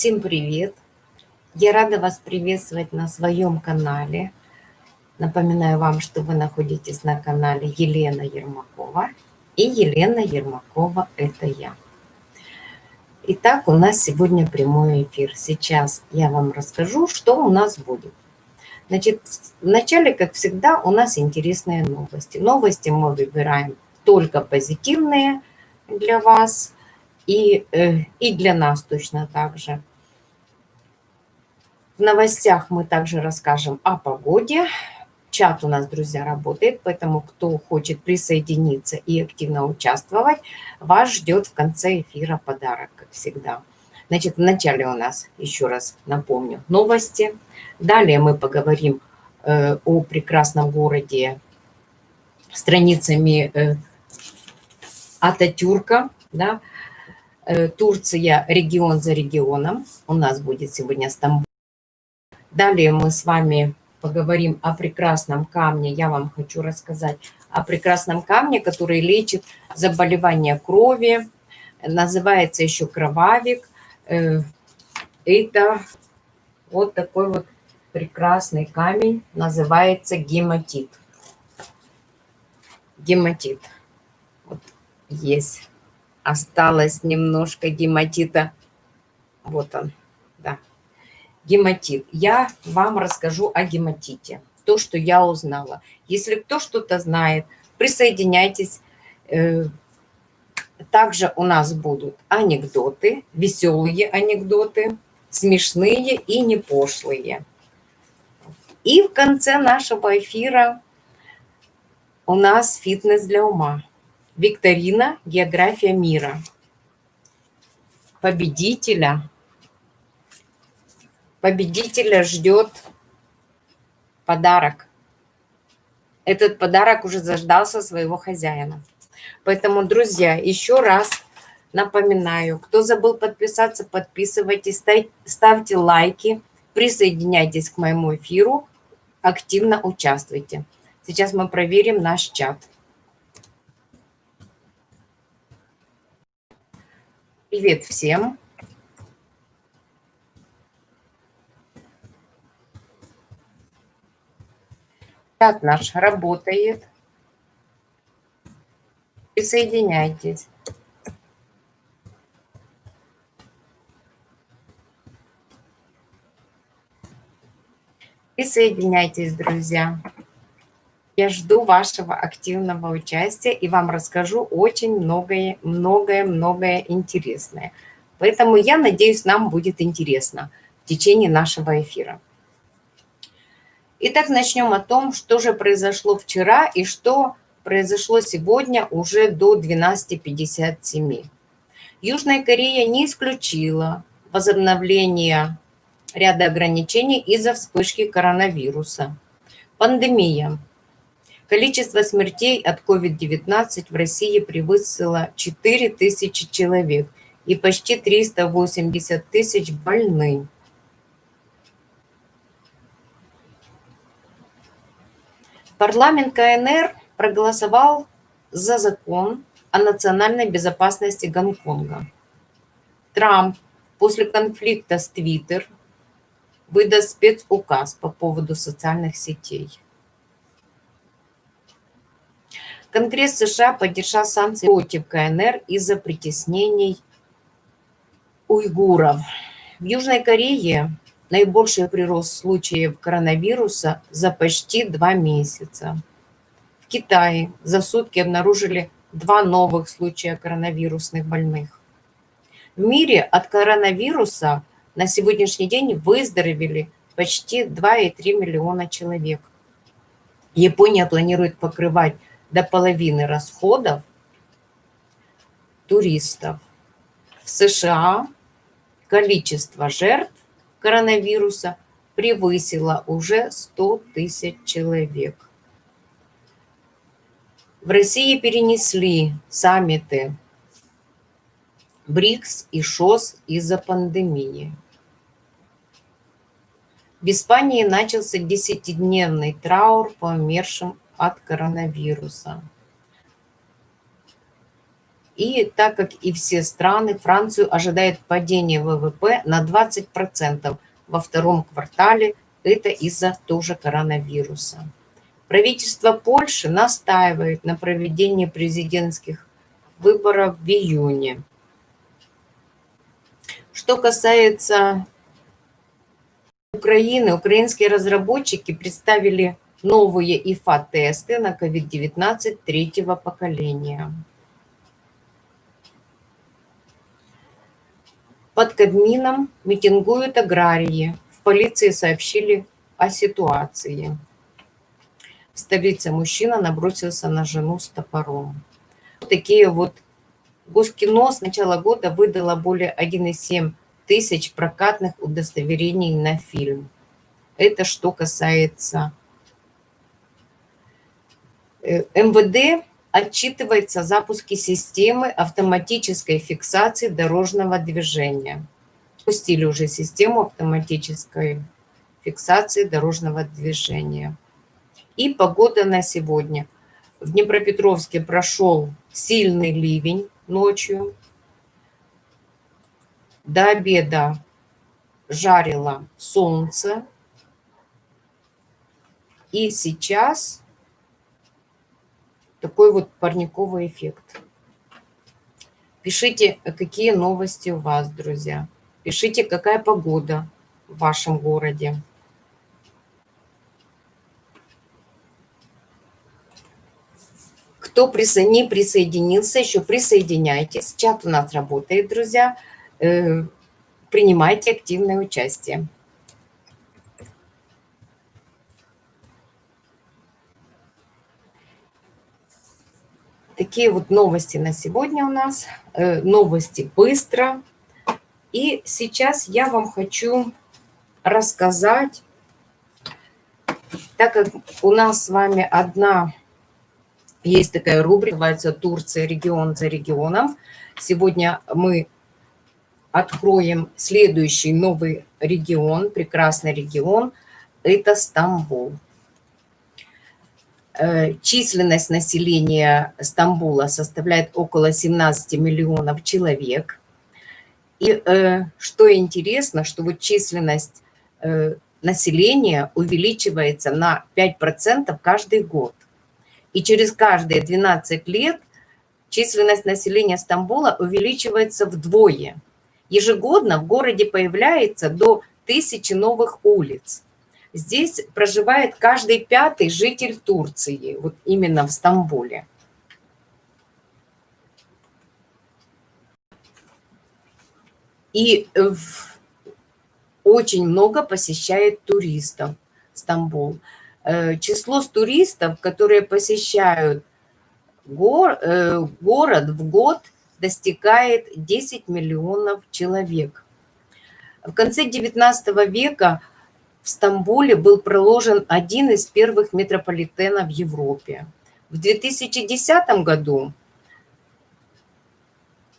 Всем привет! Я рада вас приветствовать на своем канале. Напоминаю вам, что вы находитесь на канале Елена Ермакова. И Елена Ермакова – это я. Итак, у нас сегодня прямой эфир. Сейчас я вам расскажу, что у нас будет. Значит, вначале, как всегда, у нас интересные новости. Новости мы выбираем только позитивные для вас – и, э, и для нас точно так же. В новостях мы также расскажем о погоде. Чат у нас, друзья, работает, поэтому кто хочет присоединиться и активно участвовать, вас ждет в конце эфира подарок, как всегда. Значит, вначале у нас, еще раз напомню, новости. Далее мы поговорим э, о прекрасном городе страницами э, Ататюрка, да, Э, Турция регион за регионом. У нас будет сегодня Стамбул. Далее мы с вами поговорим о прекрасном камне. Я вам хочу рассказать о прекрасном камне, который лечит заболевания крови. Называется еще кровавик. Э, это вот такой вот прекрасный камень. Называется гематит. Гематит. Вот есть осталось немножко гематита. Вот он, гематит. Я вам расскажу о гематите, то, что я узнала. Если кто что-то знает, присоединяйтесь. Э, также у нас будут анекдоты, веселые анекдоты, смешные и не пошлые. И в конце нашего эфира у нас фитнес для ума. Викторина «География мира». Победителя. Победителя ждет подарок. Этот подарок уже заждался своего хозяина. Поэтому, друзья, еще раз напоминаю, кто забыл подписаться, подписывайтесь, ставьте лайки, присоединяйтесь к моему эфиру, активно участвуйте. Сейчас мы проверим наш чат. Привет всем! Чат наш работает. Присоединяйтесь. Присоединяйтесь, друзья. Я жду вашего активного участия и вам расскажу очень многое, многое, многое интересное. Поэтому я надеюсь, нам будет интересно в течение нашего эфира. Итак, начнем о том, что же произошло вчера и что произошло сегодня уже до 12.57. Южная Корея не исключила возобновление ряда ограничений из-за вспышки коронавируса. Пандемия Количество смертей от COVID-19 в России превысило 4 тысячи человек и почти 380 тысяч больны. Парламент КНР проголосовал за закон о национальной безопасности Гонконга. Трамп после конфликта с Твиттер выдаст спецуказ по поводу социальных сетей. Конгресс США поддержал санкции против КНР из-за притеснений уйгуров. В Южной Корее наибольший прирост случаев коронавируса за почти два месяца. В Китае за сутки обнаружили два новых случая коронавирусных больных. В мире от коронавируса на сегодняшний день выздоровели почти 2,3 миллиона человек. Япония планирует покрывать до половины расходов туристов. В США количество жертв коронавируса превысило уже 100 тысяч человек. В России перенесли саммиты БРИКС и ШОС из-за пандемии. В Испании начался десятидневный траур по умершим от коронавируса. И так как и все страны, Францию ожидает падение ВВП на 20% во втором квартале. Это из-за тоже коронавируса. Правительство Польши настаивает на проведении президентских выборов в июне. Что касается Украины, украинские разработчики представили новые ИФА-тесты на COVID-19 третьего поколения. Под Кабмином митингуют аграрии. В полиции сообщили о ситуации. В столице мужчина набросился на жену с топором. Такие вот Госкино с начала года выдало более 1,7 тысяч прокатных удостоверений на фильм. Это что касается э, МВД отчитывается о запуске системы автоматической фиксации дорожного движения. Пустили уже систему автоматической фиксации дорожного движения. И погода на сегодня. В Днепропетровске прошел сильный ливень ночью. До обеда жарило солнце. И сейчас такой вот парниковый эффект. Пишите, какие новости у вас, друзья. Пишите, какая погода в вашем городе. Кто не присоединился, еще присоединяйтесь. Чат у нас работает, друзья. Э, принимайте активное участие. Такие вот новости на сегодня у нас. Э, новости быстро. И сейчас я вам хочу рассказать, так как у нас с вами одна, есть такая рубрика, называется «Турция регион за регионом». Сегодня мы откроем следующий новый регион, прекрасный регион, это Стамбул. Э, численность населения Стамбула составляет около 17 миллионов человек. И э, что интересно, что вот численность э, населения увеличивается на 5% каждый год. И через каждые 12 лет численность населения Стамбула увеличивается вдвое. Ежегодно в городе появляется до тысячи новых улиц. Здесь проживает каждый пятый житель Турции, вот именно в Стамбуле. И очень много посещает туристов Стамбул. Э, число туристов, которые посещают гор, э, город в год, достигает 10 миллионов человек. В конце XIX века в Стамбуле был проложен один из первых метрополитенов в Европе. В 2010 году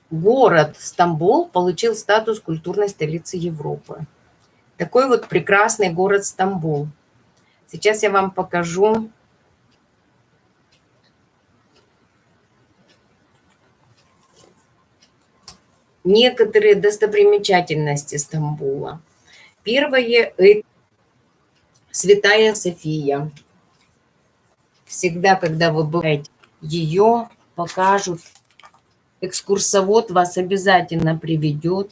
город Стамбул получил статус культурной столицы Европы. Такой вот прекрасный город Стамбул. Сейчас я вам покажу некоторые достопримечательности Стамбула. Первое – Святая София. Всегда, когда вы бываете, ее покажут. Экскурсовод вас обязательно приведет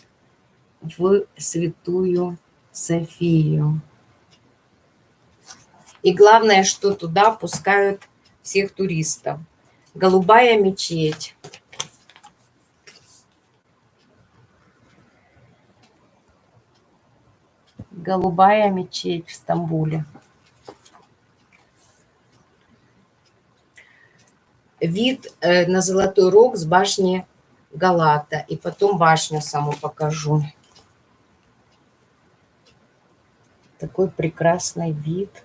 в Святую Софию. И главное, что туда пускают всех туристов. Голубая мечеть. Голубая мечеть в Стамбуле. Вид э, на Золотой Рог с башни Галата. И потом башню саму покажу. Такой прекрасный вид.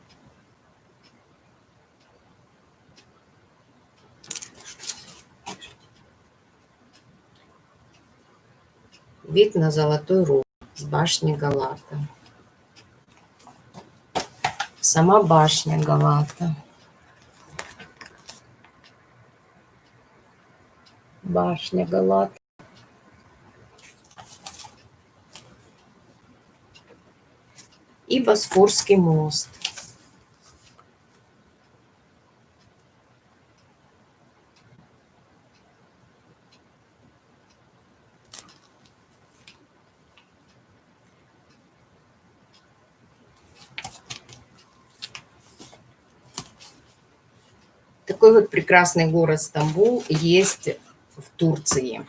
Вид на Золотой Рог с башни Галата сама башня Галата. башня Галат. И Босфорский мост. Такой вот прекрасный город Стамбул есть в Турции.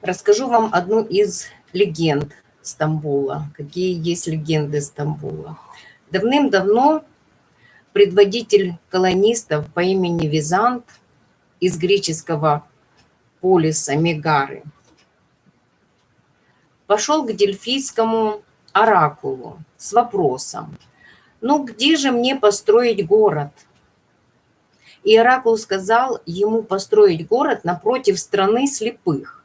Расскажу вам одну из легенд Стамбула. Какие есть легенды Стамбула. Давным-давно предводитель колонистов по имени Визант из греческого полиса Мегары пошел к дельфийскому оракулу с вопросом, ну где же мне построить город? И Оракул сказал ему построить город напротив страны слепых.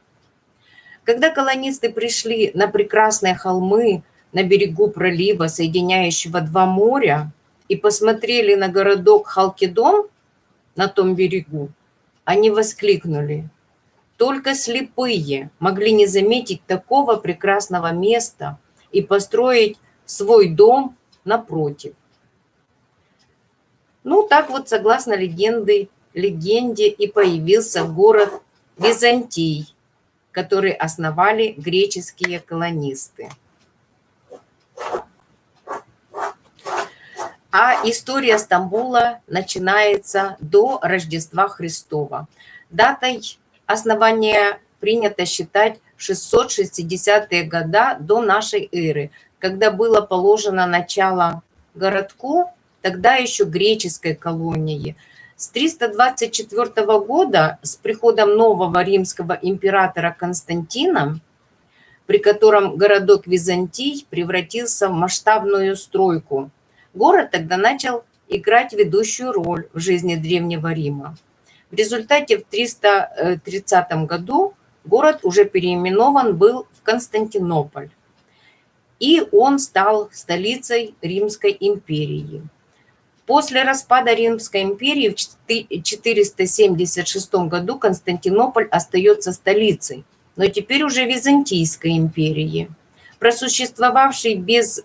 Когда колонисты пришли на прекрасные холмы на берегу пролива, соединяющего два моря, и посмотрели на городок Халкидон на том берегу, они воскликнули. Только слепые могли не заметить такого прекрасного места и построить свой дом напротив. Ну, так вот, согласно легенды, легенде и появился город Византий, который основали греческие колонисты. А история Стамбула начинается до Рождества Христова. Датой основания принято считать 660-е года до нашей эры, когда было положено начало городку, тогда еще греческой колонии. С 324 года, с приходом нового римского императора Константина, при котором городок Византий превратился в масштабную стройку, город тогда начал играть ведущую роль в жизни Древнего Рима. В результате в 330 году город уже переименован был в Константинополь и он стал столицей Римской империи. После распада Римской империи в 476 году Константинополь остается столицей, но теперь уже Византийской империи, просуществовавшей без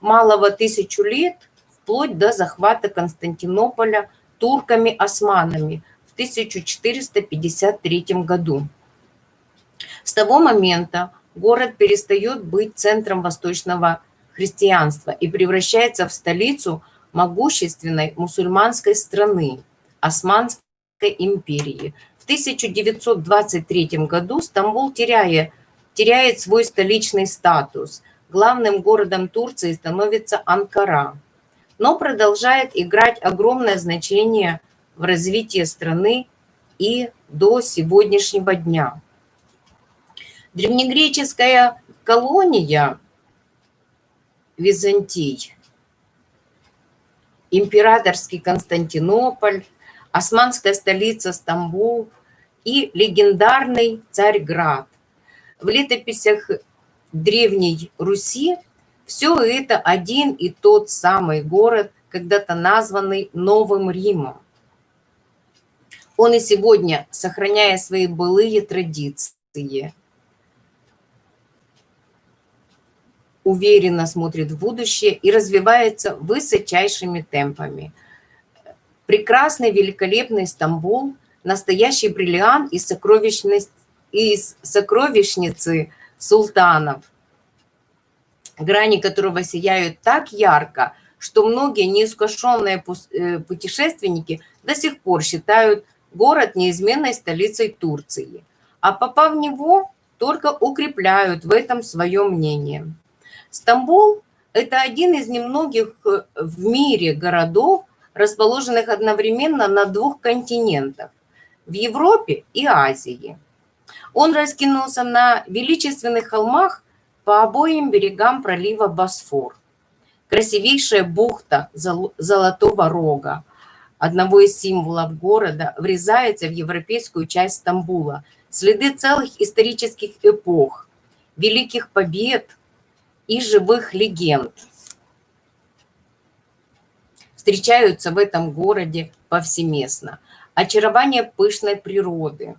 малого тысячу лет, вплоть до захвата Константинополя турками-османами в 1453 году. С того момента город перестает быть центром восточного христианства и превращается в столицу могущественной мусульманской страны, Османской империи. В 1923 году Стамбул теряя, теряет свой столичный статус. Главным городом Турции становится Анкара, но продолжает играть огромное значение в развитии страны и до сегодняшнего дня. Древнегреческая колония Византий, императорский Константинополь, османская столица Стамбул и легендарный Царьград. В летописях Древней Руси все это один и тот самый город, когда-то названный Новым Римом. Он и сегодня, сохраняя свои былые традиции, уверенно смотрит в будущее и развивается высочайшими темпами. Прекрасный, великолепный Стамбул, настоящий бриллиант из, из сокровищницы султанов, грани которого сияют так ярко, что многие неискушенные э, путешественники до сих пор считают город неизменной столицей Турции, а попав в него, только укрепляют в этом свое мнение. Стамбул – это один из немногих э, в мире городов, расположенных одновременно на двух континентах – в Европе и Азии. Он раскинулся на величественных холмах по обоим берегам пролива Босфор. Красивейшая бухта Золотого Рога, одного из символов города, врезается в европейскую часть Стамбула. Следы целых исторических эпох, великих побед – и живых легенд встречаются в этом городе повсеместно. очарование пышной природы,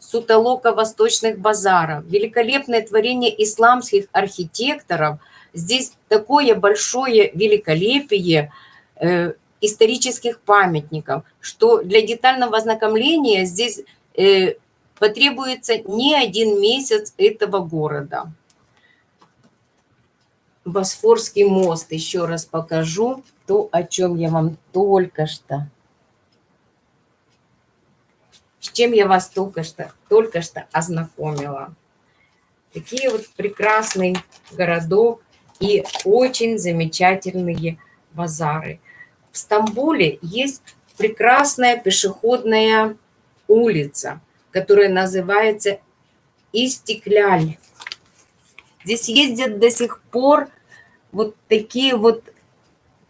сутолока восточных базаров, великолепное творение исламских архитекторов. Здесь такое большое великолепие э, исторических памятников, что для детального ознакомления здесь э, потребуется не один месяц этого города. Босфорский мост, еще раз покажу то, о чем я вам только что с чем я вас только что, только что ознакомила. Такие вот прекрасный городок и очень замечательные базары. В Стамбуле есть прекрасная пешеходная улица, которая называется Истекляль. Здесь ездят до сих пор вот такие вот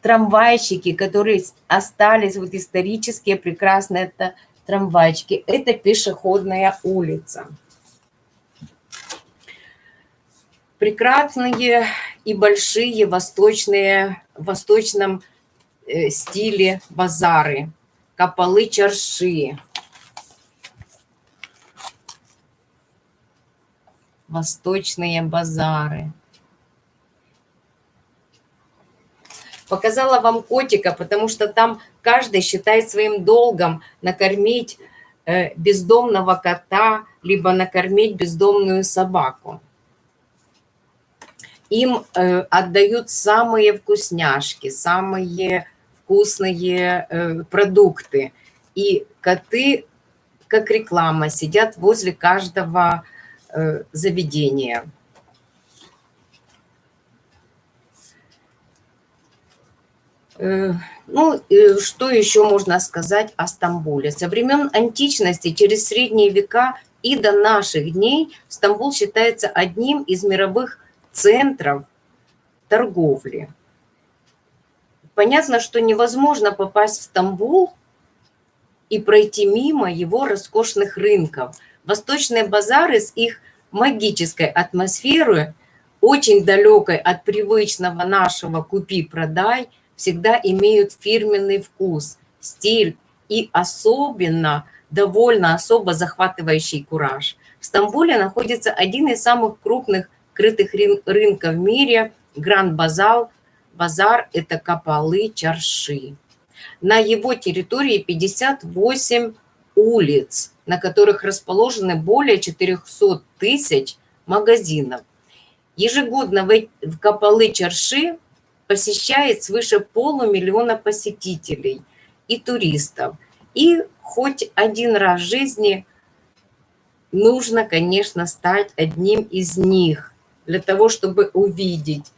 трамвайщики, которые остались, вот исторические, прекрасные. Это трамвайчики. Это пешеходная улица. Прекрасные и большие восточные, в восточном э, стиле базары. Капалы чарши. Восточные базары. Показала вам котика, потому что там каждый считает своим долгом накормить э, бездомного кота, либо накормить бездомную собаку. Им э, отдают самые вкусняшки, самые вкусные э, продукты. И коты, как реклама, сидят возле каждого заведения. Ну, что еще можно сказать о Стамбуле? Со времен античности, через средние века и до наших дней Стамбул считается одним из мировых центров торговли. Понятно, что невозможно попасть в Стамбул и пройти мимо его роскошных рынков. Восточные базары с их магической атмосферой, очень далекой от привычного нашего «купи-продай», всегда имеют фирменный вкус, стиль и особенно довольно особо захватывающий кураж. В Стамбуле находится один из самых крупных крытых рынков в мире – Гранд Базал. Базар – это Капалы Чарши. На его территории 58 улиц, на которых расположены более 400 тысяч магазинов. Ежегодно в Капалы Чарши посещает свыше полумиллиона посетителей и туристов. И хоть один раз в жизни нужно, конечно, стать одним из них для того, чтобы увидеть,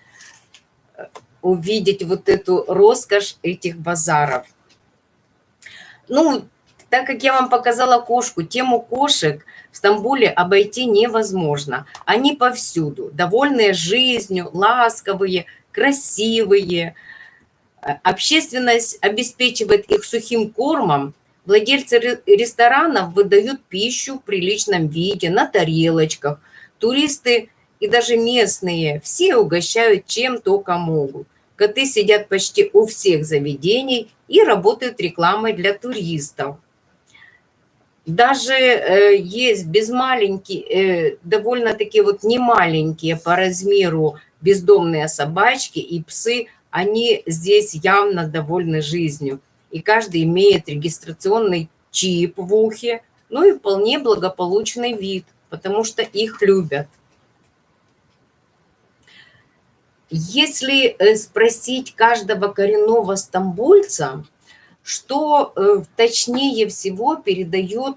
увидеть вот эту роскошь этих базаров. Ну, так как я вам показала кошку, тему кошек в Стамбуле обойти невозможно. Они повсюду, довольные жизнью, ласковые, красивые. Общественность обеспечивает их сухим кормом. Владельцы ресторанов выдают пищу в приличном виде, на тарелочках. Туристы и даже местные все угощают чем только могут. Коты сидят почти у всех заведений и работают рекламой для туристов. Даже э, есть без маленькие, э, довольно-таки вот немаленькие по размеру бездомные собачки и псы, они здесь явно довольны жизнью. И каждый имеет регистрационный чип в ухе, ну и вполне благополучный вид, потому что их любят. Если э, спросить каждого коренного стамбульца, что э, точнее всего передает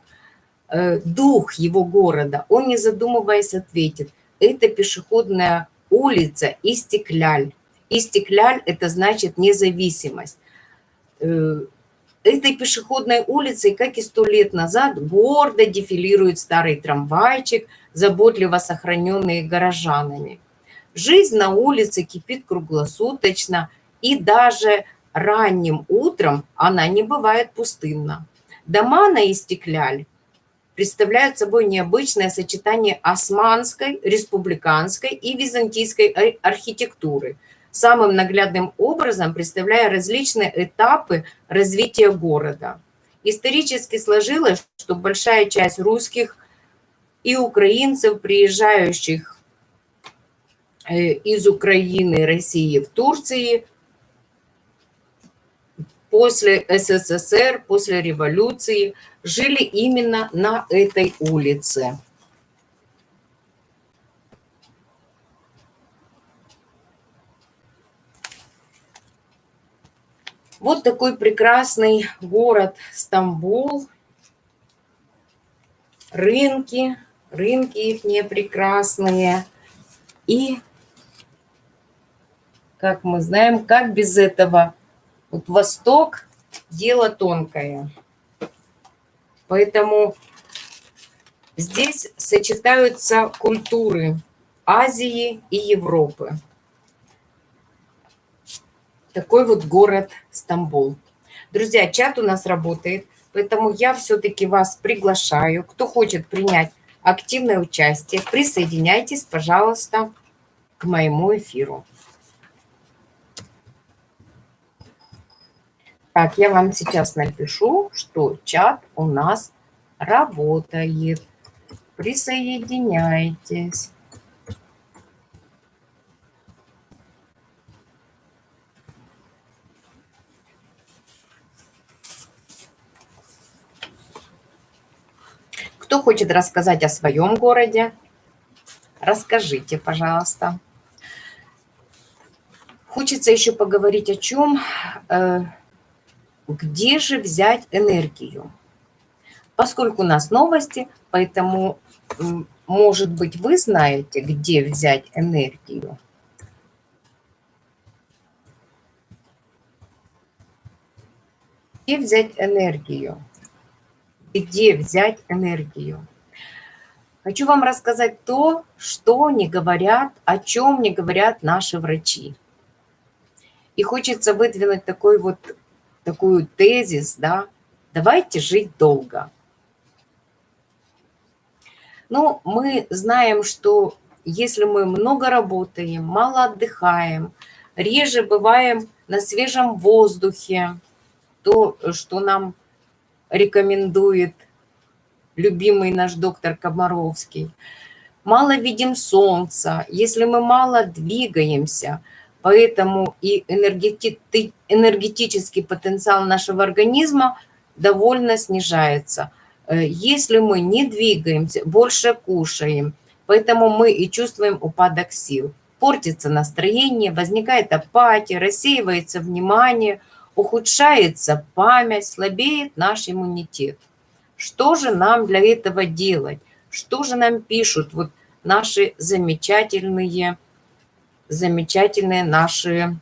э, дух его города, он, не задумываясь, ответит, это пешеходная улица Истекляль. Истекляль – это значит независимость. Э, этой пешеходной улицей, как и сто лет назад, гордо дефилирует старый трамвайчик, заботливо сохраненный горожанами. Жизнь на улице кипит круглосуточно, и даже ранним утром она не бывает пустынна. Дома на Истекляль представляют собой необычное сочетание османской, республиканской и византийской архитектуры, самым наглядным образом представляя различные этапы развития города. Исторически сложилось, что большая часть русских и украинцев, приезжающих э, из Украины, России в Турции, после СССР, после революции, жили именно на этой улице. Вот такой прекрасный город Стамбул. Рынки, рынки их не прекрасные. И, как мы знаем, как без этого? Вот Восток – дело тонкое. Поэтому здесь сочетаются культуры Азии и Европы. Такой вот город Стамбул. Друзья, чат у нас работает, поэтому я все-таки вас приглашаю. Кто хочет принять активное участие, присоединяйтесь, пожалуйста, к моему эфиру. Так, я вам сейчас напишу, что чат у нас работает. Присоединяйтесь. Кто хочет рассказать о своем городе? Расскажите, пожалуйста. Хочется еще поговорить о чем? Где же взять энергию? Поскольку у нас новости, поэтому, может быть, вы знаете, где взять энергию. Где взять энергию? где взять энергию. Хочу вам рассказать то, что не говорят, о чем не говорят наши врачи. И хочется выдвинуть такой вот, такую тезис, да, давайте жить долго. Ну, мы знаем, что если мы много работаем, мало отдыхаем, реже бываем на свежем воздухе, то, что нам рекомендует любимый наш доктор Комаровский. Мало видим солнца, если мы мало двигаемся, поэтому и энергети энергетический потенциал нашего организма довольно снижается. Э, если мы не двигаемся, больше кушаем, поэтому мы и чувствуем упадок сил. Портится настроение, возникает апатия, рассеивается внимание – ухудшается память, слабеет наш иммунитет. Что же нам для этого делать? Что же нам пишут вот наши замечательные, замечательные наши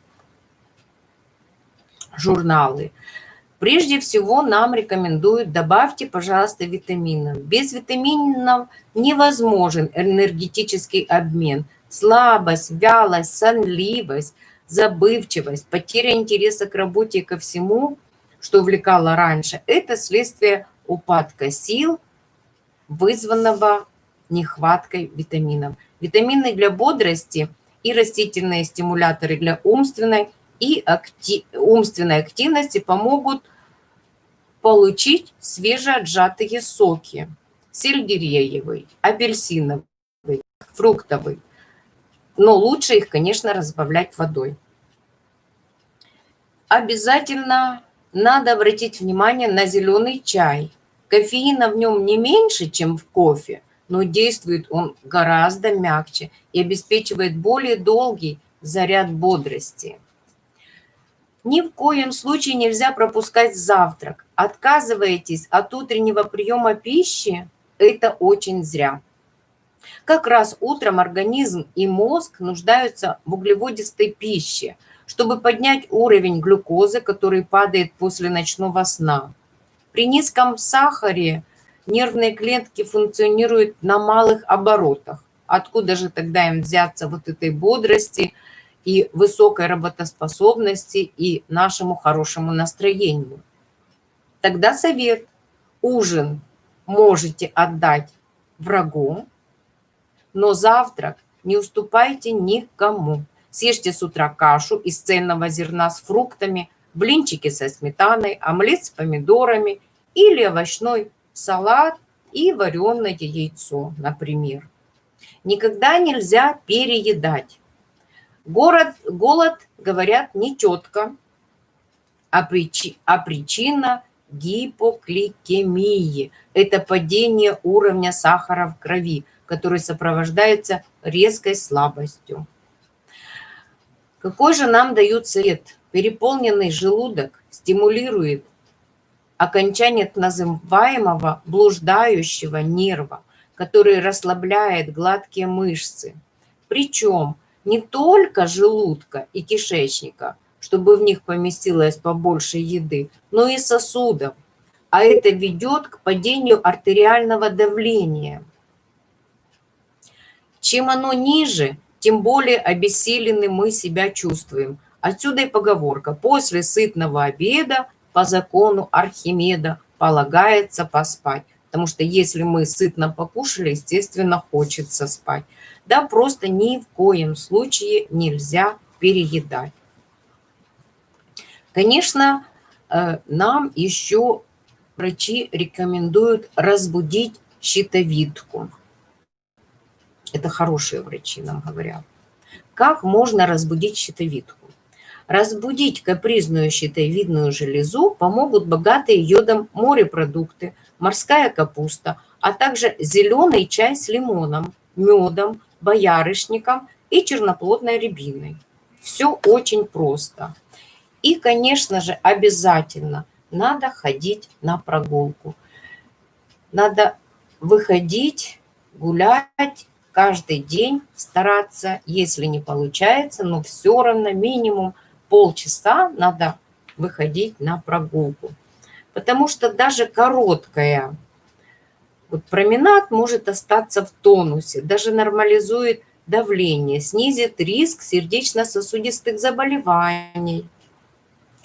журналы? Прежде всего нам рекомендуют, добавьте, пожалуйста, витаминов. Без витаминов невозможен энергетический обмен. Слабость, вялость, сонливость – забывчивость, потеря интереса к работе и ко всему, что увлекало раньше, это следствие упадка сил, вызванного нехваткой витаминов. Витамины для бодрости и растительные стимуляторы для умственной и актив... умственной активности помогут получить свежеотжатые соки. Сельдереевый, апельсиновый, фруктовый. Но лучше их, конечно, разбавлять водой обязательно надо обратить внимание на зеленый чай. Кофеина в нем не меньше, чем в кофе, но действует он гораздо мягче и обеспечивает более долгий заряд бодрости. Ни в коем случае нельзя пропускать завтрак. Отказываетесь от утреннего приема пищи – это очень зря. Как раз утром организм и мозг нуждаются в углеводистой пище – чтобы поднять уровень глюкозы, который падает после ночного сна. При низком сахаре нервные клетки функционируют на малых оборотах. Откуда же тогда им взяться вот этой бодрости и высокой работоспособности и нашему хорошему настроению? Тогда совет. Ужин можете отдать врагу, но завтрак не уступайте никому. Съешьте с утра кашу из цельного зерна с фруктами, блинчики со сметаной, омлет с помидорами или овощной салат и вареное яйцо, например. Никогда нельзя переедать. Город, голод, говорят, не четко, а, причи, а причина гипокликемии – это падение уровня сахара в крови, который сопровождается резкой слабостью. Какой же нам дают совет? Переполненный желудок стимулирует окончание называемого блуждающего нерва, который расслабляет гладкие мышцы. Причем не только желудка и кишечника, чтобы в них поместилось побольше еды, но и сосудов. А это ведет к падению артериального давления. Чем оно ниже, тем более обессилены мы себя чувствуем. Отсюда и поговорка «после сытного обеда по закону Архимеда полагается поспать». Потому что если мы сытно покушали, естественно, хочется спать. Да, просто ни в коем случае нельзя переедать. Конечно, э, нам еще врачи рекомендуют разбудить щитовидку. Это хорошие врачи нам говорят. Как можно разбудить щитовидку? Разбудить капризную щитовидную железу помогут богатые йодом морепродукты, морская капуста, а также зеленый чай с лимоном, медом, боярышником и черноплодной рябиной. Все очень просто. И, конечно же, обязательно надо ходить на прогулку. Надо выходить, гулять каждый день, стараться, если не получается, но все равно минимум полчаса надо выходить на прогулку. Потому что даже короткая вот променад может остаться в тонусе, даже нормализует давление, снизит риск сердечно-сосудистых заболеваний,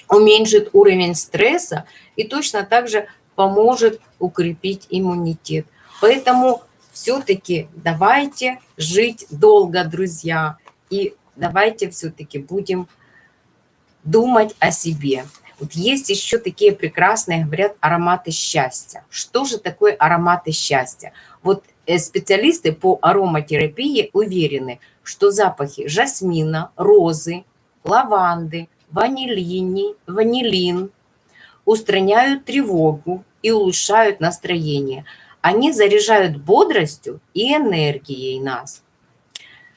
уменьшит уровень стресса и точно так же поможет укрепить иммунитет. Поэтому все-таки давайте жить долго, друзья, и давайте все-таки будем думать о себе. Вот есть еще такие прекрасные, говорят, ароматы счастья. Что же такое ароматы счастья? Вот э, специалисты по ароматерапии уверены, что запахи жасмина, розы, лаванды, ванилини, ванилин устраняют тревогу и улучшают настроение. Они заряжают бодростью и энергией нас.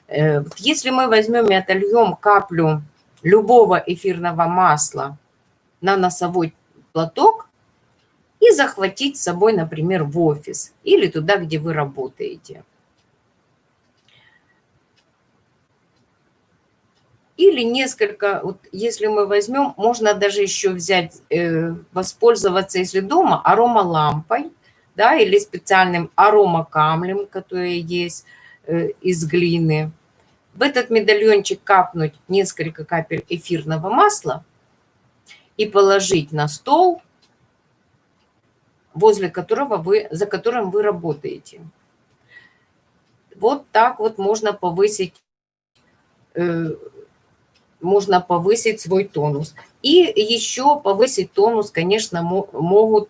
Э, если мы возьмем и отольем каплю любого эфирного масла на носовой платок и захватить с собой, например, в офис или туда, где вы работаете – Или несколько, вот если мы возьмем, можно даже еще взять, э, воспользоваться, если дома, аромалампой, да, или специальным аромакамлем, который есть э, из глины. В этот медальончик капнуть несколько капель эфирного масла и положить на стол, возле которого вы, за которым вы работаете. Вот так вот можно повысить э, можно повысить свой тонус. И еще повысить тонус, конечно, могут,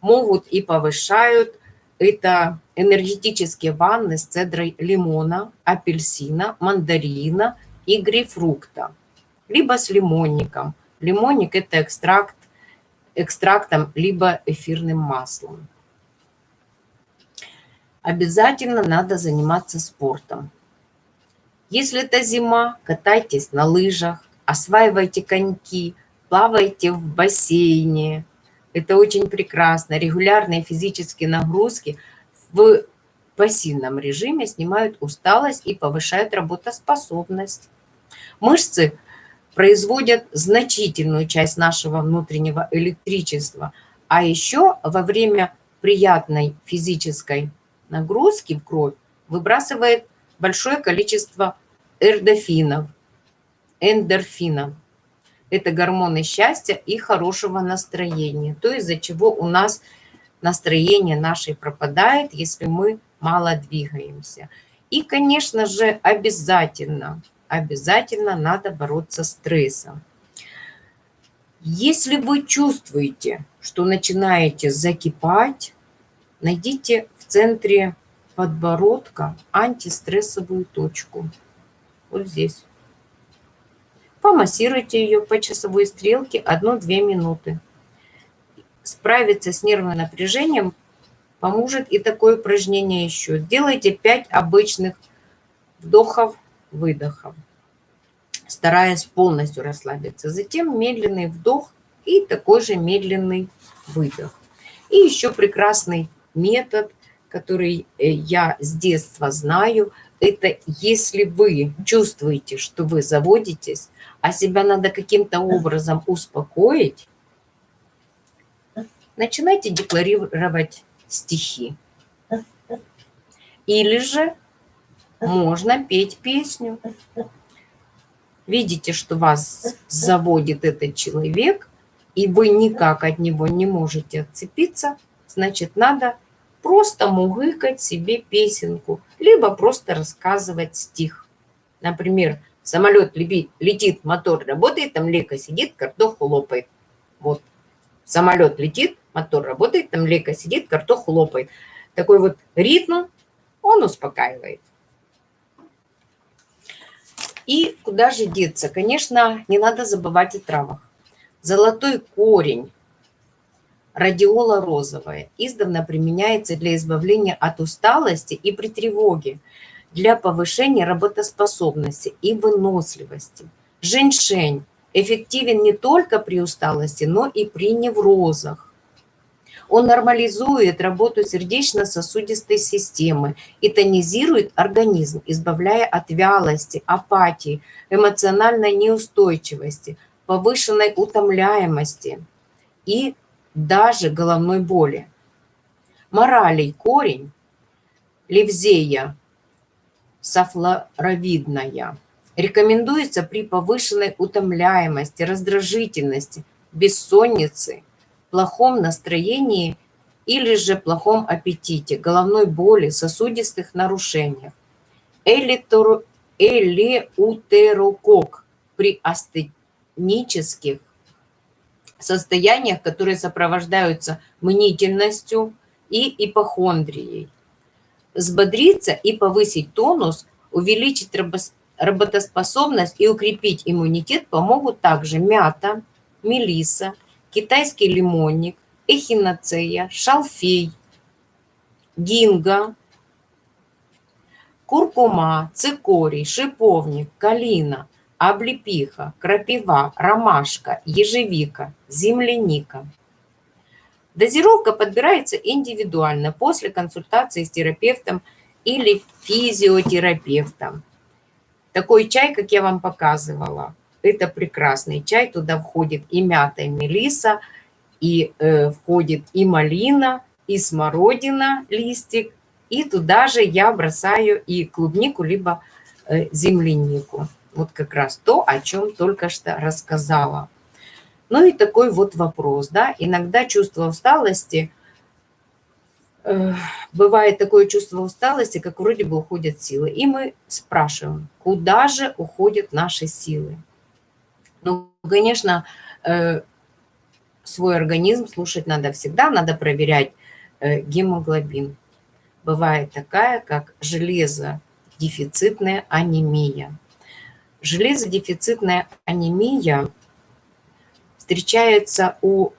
могут и повышают. Это энергетические ванны с цедрой лимона, апельсина, мандарина и грейпфрукта. Либо с лимонником. Лимонник – это экстракт, экстрактом, либо эфирным маслом. Обязательно надо заниматься спортом. Если это зима, катайтесь на лыжах, осваивайте коньки, плавайте в бассейне. Это очень прекрасно. Регулярные физические нагрузки в пассивном режиме снимают усталость и повышают работоспособность. Мышцы производят значительную часть нашего внутреннего электричества, а еще во время приятной физической нагрузки в кровь выбрасывает большое количество эрдофинов, эндорфинов. Это гормоны счастья и хорошего настроения. То, из-за чего у нас настроение наше пропадает, если мы мало двигаемся. И, конечно же, обязательно, обязательно надо бороться с стрессом. Если вы чувствуете, что начинаете закипать, найдите в центре подбородка антистрессовую точку. Вот здесь. Помассируйте ее по часовой стрелке 1-2 минуты. Справиться с нервным напряжением поможет и такое упражнение еще. Сделайте 5 обычных вдохов-выдохов, стараясь полностью расслабиться. Затем медленный вдох и такой же медленный выдох. И еще прекрасный метод, который э, я с детства знаю, это если вы чувствуете, что вы заводитесь, а себя надо каким-то образом успокоить, начинайте декларировать стихи. Или же можно петь песню. Видите, что вас заводит этот человек, и вы никак от него не можете отцепиться, значит, надо просто мугыкать себе песенку, либо просто рассказывать стих. Например, самолет летит, мотор работает, там Лека сидит, картоху лопает. Вот, самолет летит, мотор работает, там Лека сидит, картоху лопает. Такой вот ритм, он успокаивает. И куда же деться? Конечно, не надо забывать о травах. Золотой корень, радиола розовая, издавна применяется для избавления от усталости и при тревоге, для повышения работоспособности и выносливости. Женьшень эффективен не только при усталости, но и при неврозах. Он нормализует работу сердечно-сосудистой системы и тонизирует организм, избавляя от вялости, апатии, эмоциональной неустойчивости, повышенной утомляемости и даже головной боли. Моралей корень, левзея, софлоровидная, рекомендуется при повышенной утомляемости, раздражительности, бессоннице, плохом настроении или же плохом аппетите, головной боли, сосудистых нарушениях. Элеутерокок при астенических состояниях, которые сопровождаются мнительностью и ипохондрией. Взбодриться и повысить тонус, увеличить работоспособность и укрепить иммунитет помогут также мята, мелиса, китайский лимонник, эхиноцея, шалфей, гинга, куркума, цикорий, шиповник, калина, облепиха, крапива, ромашка, ежевика, земляника. Дозировка подбирается индивидуально после консультации с терапевтом или физиотерапевтом. Такой чай, как я вам показывала, это прекрасный чай. Туда входит и мята, и мелиса, и э, входит и малина, и смородина, листик. И туда же я бросаю и клубнику, либо э, землянику. Вот как раз то, о чем только что рассказала. Ну и такой вот вопрос, да, иногда чувство усталости, э, бывает такое чувство усталости, как вроде бы уходят силы. И мы спрашиваем, куда же уходят наши силы? Ну, конечно, э, свой организм слушать надо всегда, надо проверять э, гемоглобин. Бывает такая, как железодефицитная анемия. Железодефицитная анемия встречается у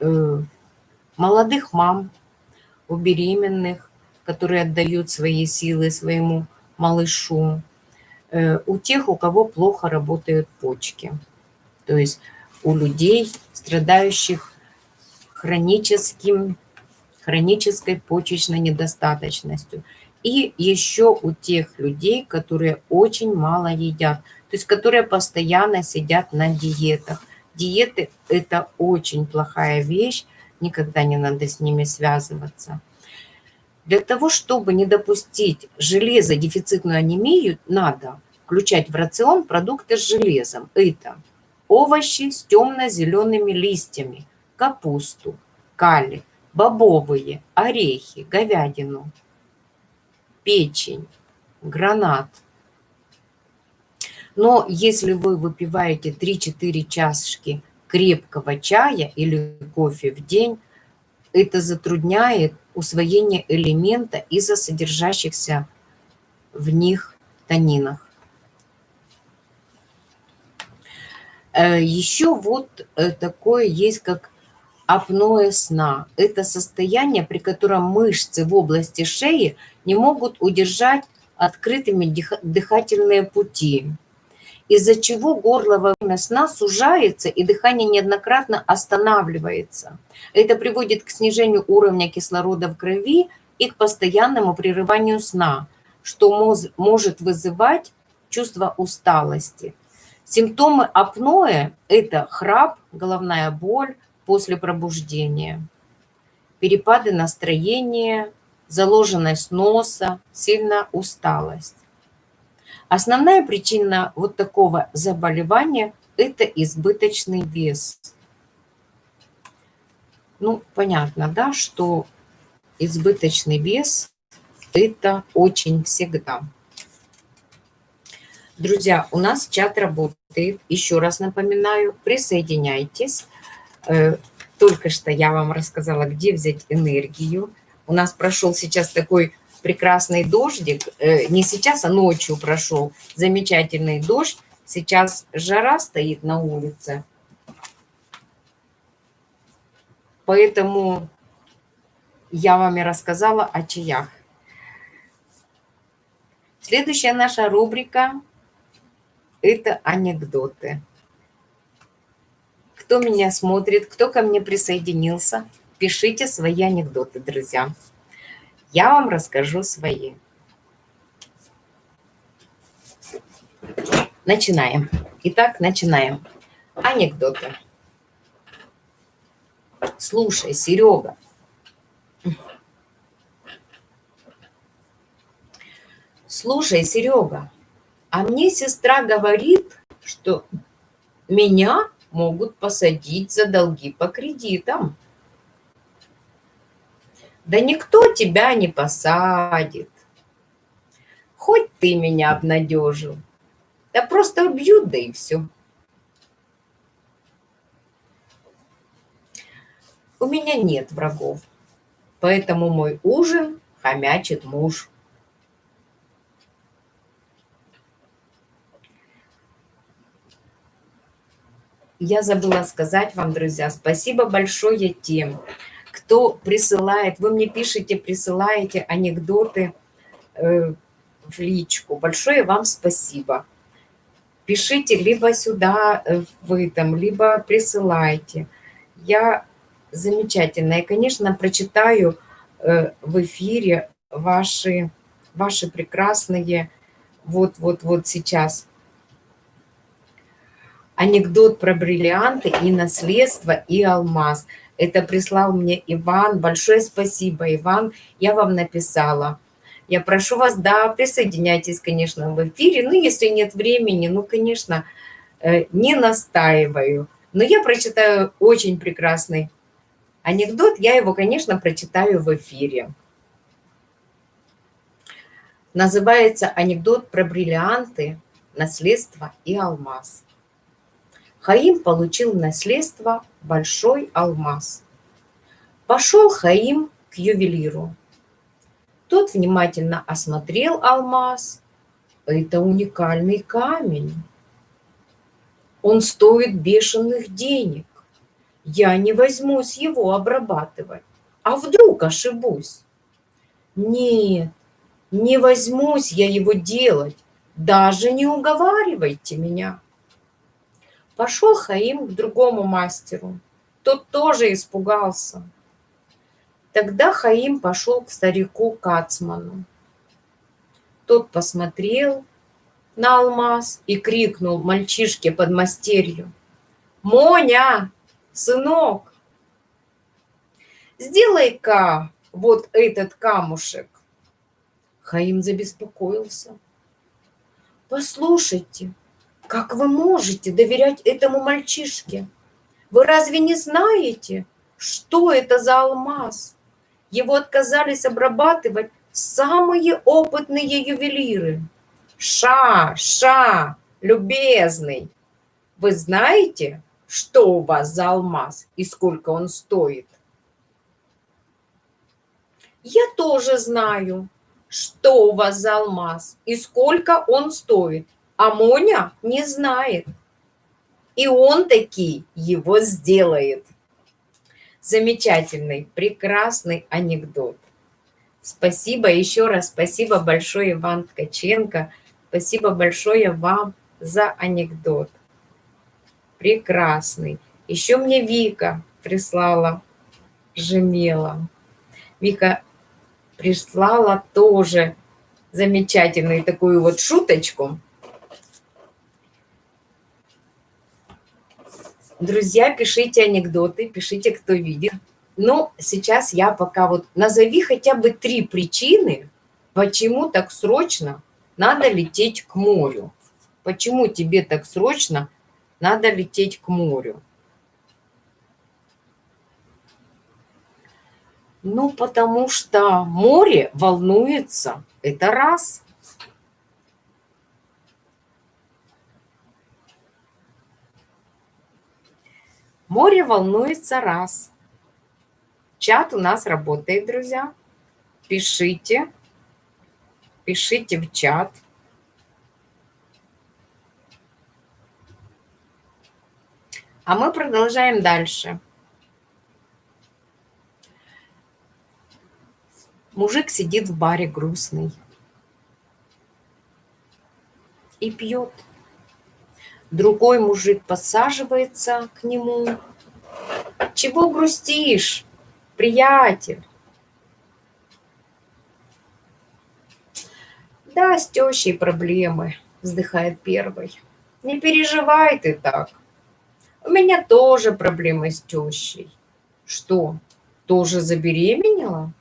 э, молодых мам, у беременных, которые отдают свои силы своему малышу, Э, у тех, у кого плохо работают почки. То есть у людей, страдающих хроническим, хронической почечной недостаточностью. И еще у тех людей, которые очень мало едят, то есть которые постоянно сидят на диетах. Диеты – это очень плохая вещь, никогда не надо с ними связываться. Для того, чтобы не допустить железодефицитную анемию, надо включать в рацион продукты с железом. Это овощи с темно-зелеными листьями, капусту, кали, бобовые, орехи, говядину, печень, гранат. Но если вы выпиваете 3-4 чашки крепкого чая или кофе в день, это затрудняет усвоение элемента из-за содержащихся в них танинах. Э, Еще вот э, такое есть, как апноэ сна. Это состояние, при котором мышцы в области шеи не могут удержать открытыми дыхательные пути из-за чего горло во время сна сужается и дыхание неоднократно останавливается. Это приводит к снижению уровня кислорода в крови и к постоянному прерыванию сна, что может вызывать чувство усталости. Симптомы апноэ – это храп, головная боль после пробуждения, перепады настроения, заложенность носа, сильная усталость. Основная причина вот такого заболевания – это избыточный вес. Ну, понятно, да, что избыточный вес – это очень всегда. Друзья, у нас чат работает. Еще раз напоминаю, присоединяйтесь. Э, только что я вам рассказала, где взять энергию. У нас прошел сейчас такой прекрасный дождик, э, не сейчас, а ночью прошел замечательный дождь. Сейчас жара стоит на улице. Поэтому я вам и рассказала о чаях. Следующая наша рубрика – это анекдоты. Кто меня смотрит, кто ко мне присоединился, пишите свои анекдоты, друзья я вам расскажу свои. Начинаем. Итак, начинаем. Анекдоты. Слушай, Серега. Слушай, Серега, а мне сестра говорит, что меня могут посадить за долги по кредитам. Да никто тебя не посадит. Хоть ты меня обнадежил. Да просто убьют, да и все. У меня нет врагов, поэтому мой ужин хомячит муж. Я забыла сказать вам, друзья, спасибо большое тем, кто присылает, вы мне пишете, присылаете анекдоты э, в личку. Большое вам спасибо. Пишите либо сюда э, вы там, либо присылайте. Я замечательно. И, конечно, прочитаю э, в эфире ваши, ваши прекрасные вот-вот-вот сейчас. Анекдот про бриллианты и наследство, и алмаз – это прислал мне Иван. Большое спасибо, Иван. Я вам написала. Я прошу вас, да, присоединяйтесь, конечно, в эфире. Ну, если нет времени, ну, конечно, э, не настаиваю. Но я прочитаю очень прекрасный анекдот. Я его, конечно, прочитаю в эфире. Называется анекдот про бриллианты, наследство и алмаз. Хаим получил наследство большой алмаз. Пошел Хаим к ювелиру. Тот внимательно осмотрел алмаз. Это уникальный камень. Он стоит бешеных денег. Я не возьмусь его обрабатывать. А вдруг ошибусь? Нет, не возьмусь я его делать. Даже не уговаривайте меня. Пошел Хаим к другому мастеру. Тот тоже испугался. Тогда Хаим пошел к старику Кацману. Тот посмотрел на алмаз и крикнул мальчишке под мастерью. «Моня, сынок, сделай-ка вот этот камушек». Хаим забеспокоился. «Послушайте, как вы можете доверять этому мальчишке? Вы разве не знаете, что это за алмаз? Его отказались обрабатывать самые опытные ювелиры. Ша, ша, любезный, вы знаете, что у вас за алмаз и сколько он стоит. Я тоже знаю, что у вас за алмаз и сколько он стоит. А Моня не знает. И он таки его сделает. Замечательный, прекрасный анекдот. Спасибо еще раз, спасибо большое, Иван Ткаченко. Спасибо большое вам за анекдот. Прекрасный. Еще мне Вика прислала Жемела. Вика прислала тоже замечательную такую вот шуточку. Друзья, пишите анекдоты, пишите, кто видит. Но сейчас я пока вот назови хотя бы три причины, почему так срочно надо лететь к морю. Почему тебе так срочно надо лететь к морю? Ну, потому что море волнуется. Это раз. Море волнуется раз. Чат у нас работает, друзья. Пишите. Пишите в чат. А мы продолжаем дальше. Мужик сидит в баре грустный и пьет. Другой мужик подсаживается к нему. Чего грустишь? приятель. Да, с тещей проблемы, вздыхает первый. Не переживай ты так. У меня тоже проблемы с тещей. Что, тоже забеременела?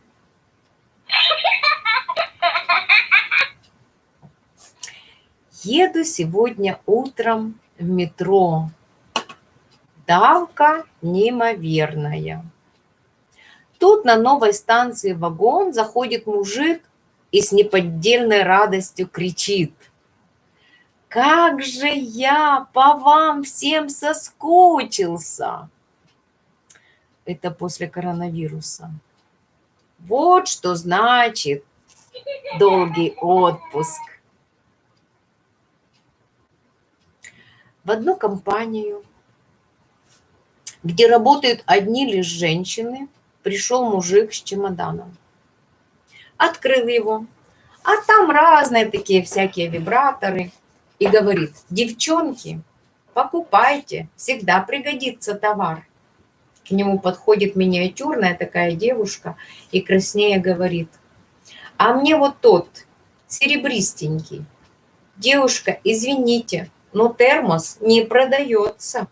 Еду сегодня утром в метро. Давка неимоверная. Тут на новой станции вагон заходит мужик и с неподдельной радостью кричит. «Как же я по вам всем соскучился!» Это после коронавируса. Вот что значит долгий отпуск. В одну компанию, где работают одни лишь женщины – пришел мужик с чемоданом. Открыл его, а там разные такие всякие вибраторы. И говорит, девчонки, покупайте, всегда пригодится товар. К нему подходит миниатюрная такая девушка и краснее говорит, а мне вот тот, серебристенький. Девушка, извините, но термос не продается.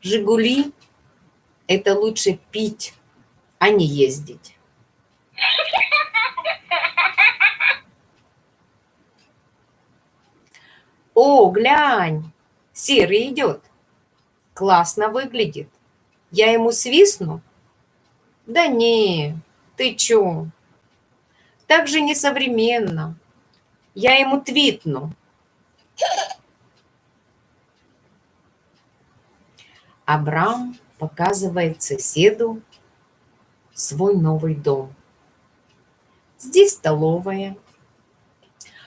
Жигули – это лучше пить, а не ездить. О, глянь, серый идет. Классно выглядит. Я ему свистну? Да не, ты чё? Так же несовременно. Я ему твитну. Абрам показывает соседу свой новый дом. Здесь столовая.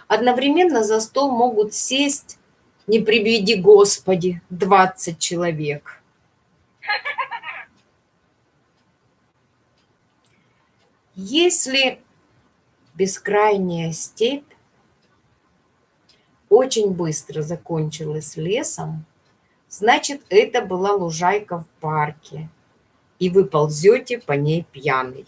Одновременно за стол могут сесть, не приведи Господи, 20 человек. Если бескрайняя степь очень быстро закончилась лесом, Значит, это была лужайка в парке, и вы ползете по ней пьяный.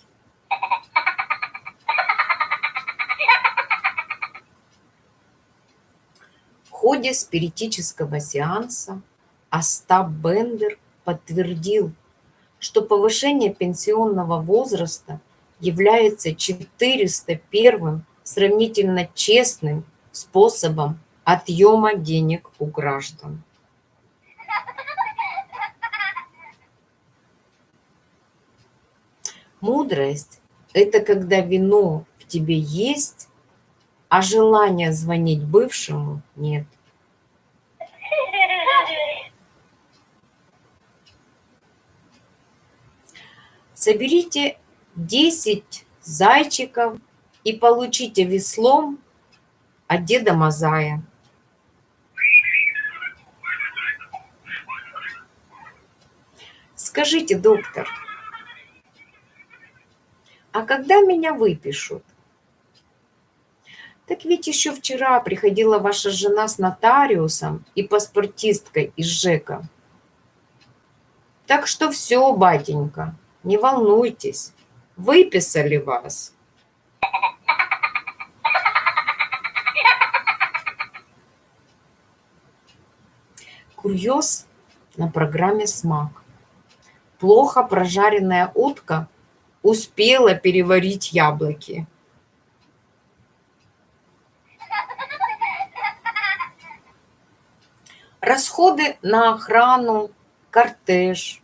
В ходе спиритического сеанса Остап Бендер подтвердил, что повышение пенсионного возраста является 401 сравнительно честным способом отъема денег у граждан. Мудрость – это когда вино в тебе есть, А желания звонить бывшему нет. Соберите 10 зайчиков и получите веслом от Деда Мазая. Скажите, доктор, а когда меня выпишут? Так ведь еще вчера приходила ваша жена с нотариусом и паспортисткой из ЖЭКа. Так что все, батенька, не волнуйтесь, выписали вас. Курьез на программе «Смак». Плохо прожаренная утка успела переварить яблоки. Расходы на охрану, кортеж,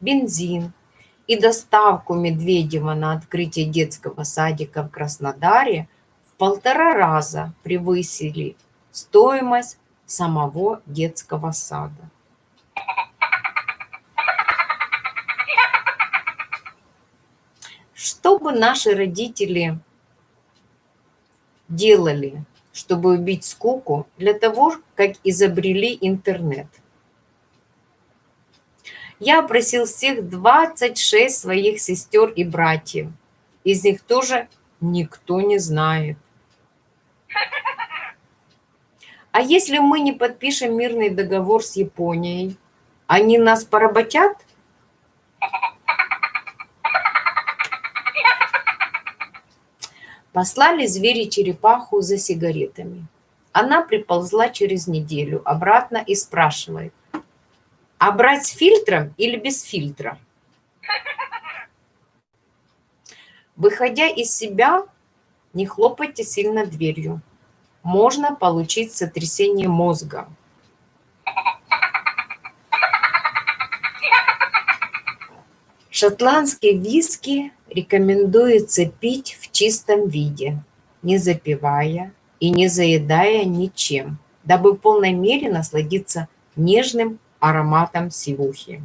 бензин и доставку Медведева на открытие детского садика в Краснодаре в полтора раза превысили стоимость самого детского сада. Что бы наши родители делали, чтобы убить скуку, для того, как изобрели интернет? Я опросил всех 26 своих сестер и братьев. Из них тоже никто не знает. А если мы не подпишем мирный договор с Японией, они нас поработят? Послали звери черепаху за сигаретами. Она приползла через неделю обратно и спрашивает, а брать с фильтром или без фильтра? Выходя из себя, не хлопайте сильно дверью. Можно получить сотрясение мозга. Шотландские виски рекомендуется пить в чистом виде, не запивая и не заедая ничем, дабы в полной мере насладиться нежным ароматом сивухи.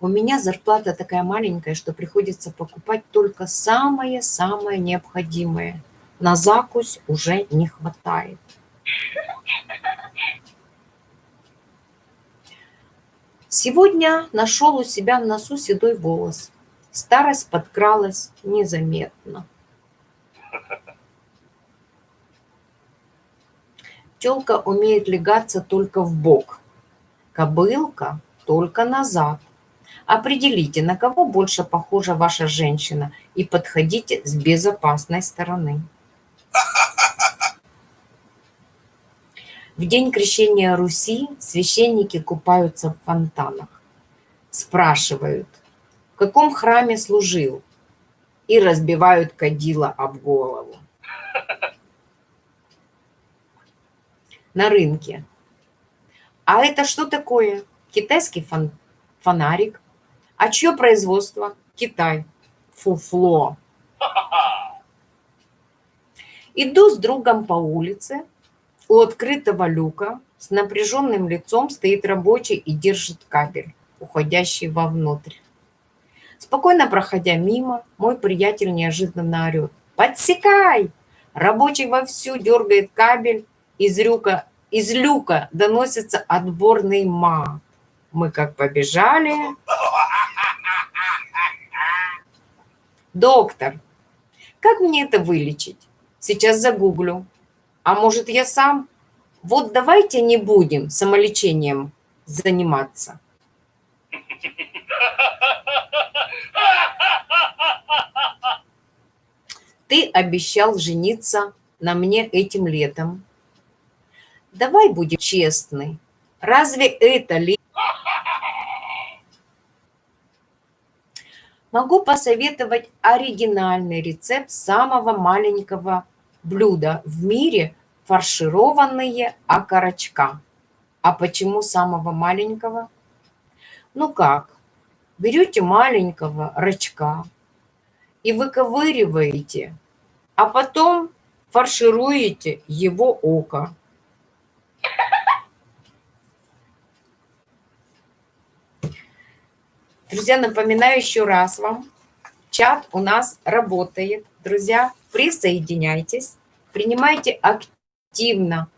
У меня зарплата такая маленькая, что приходится покупать только самое-самое необходимое. На закусь уже не хватает. Сегодня нашел у себя в носу седой волос. Старость подкралась незаметно. Телка умеет легаться только в бок, кобылка только назад. Определите, на кого больше похожа ваша женщина и подходите с безопасной стороны. В день крещения Руси священники купаются в фонтанах. Спрашивают, в каком храме служил, и разбивают кадила об голову. На рынке. А это что такое? Китайский фон фонарик. А чье производство? Китай. Фуфло. Иду с другом по улице, у открытого люка с напряженным лицом стоит рабочий и держит кабель, уходящий вовнутрь. Спокойно проходя мимо, мой приятель неожиданно орет. «Подсекай!» Рабочий вовсю дергает кабель, из, рюка, из люка доносится отборный мат. Мы как побежали. «Доктор, как мне это вылечить? Сейчас загуглю». А может, я сам? Вот давайте не будем самолечением заниматься. Ты обещал жениться на мне этим летом. Давай будем честны. Разве это ли? Могу посоветовать оригинальный рецепт самого маленького блюда в мире фаршированные окорочка. А почему самого маленького? Ну как, берете маленького рачка и выковыриваете, а потом фаршируете его око. Друзья, напоминаю еще раз вам, чат у нас работает. Друзья, присоединяйтесь, принимайте активно,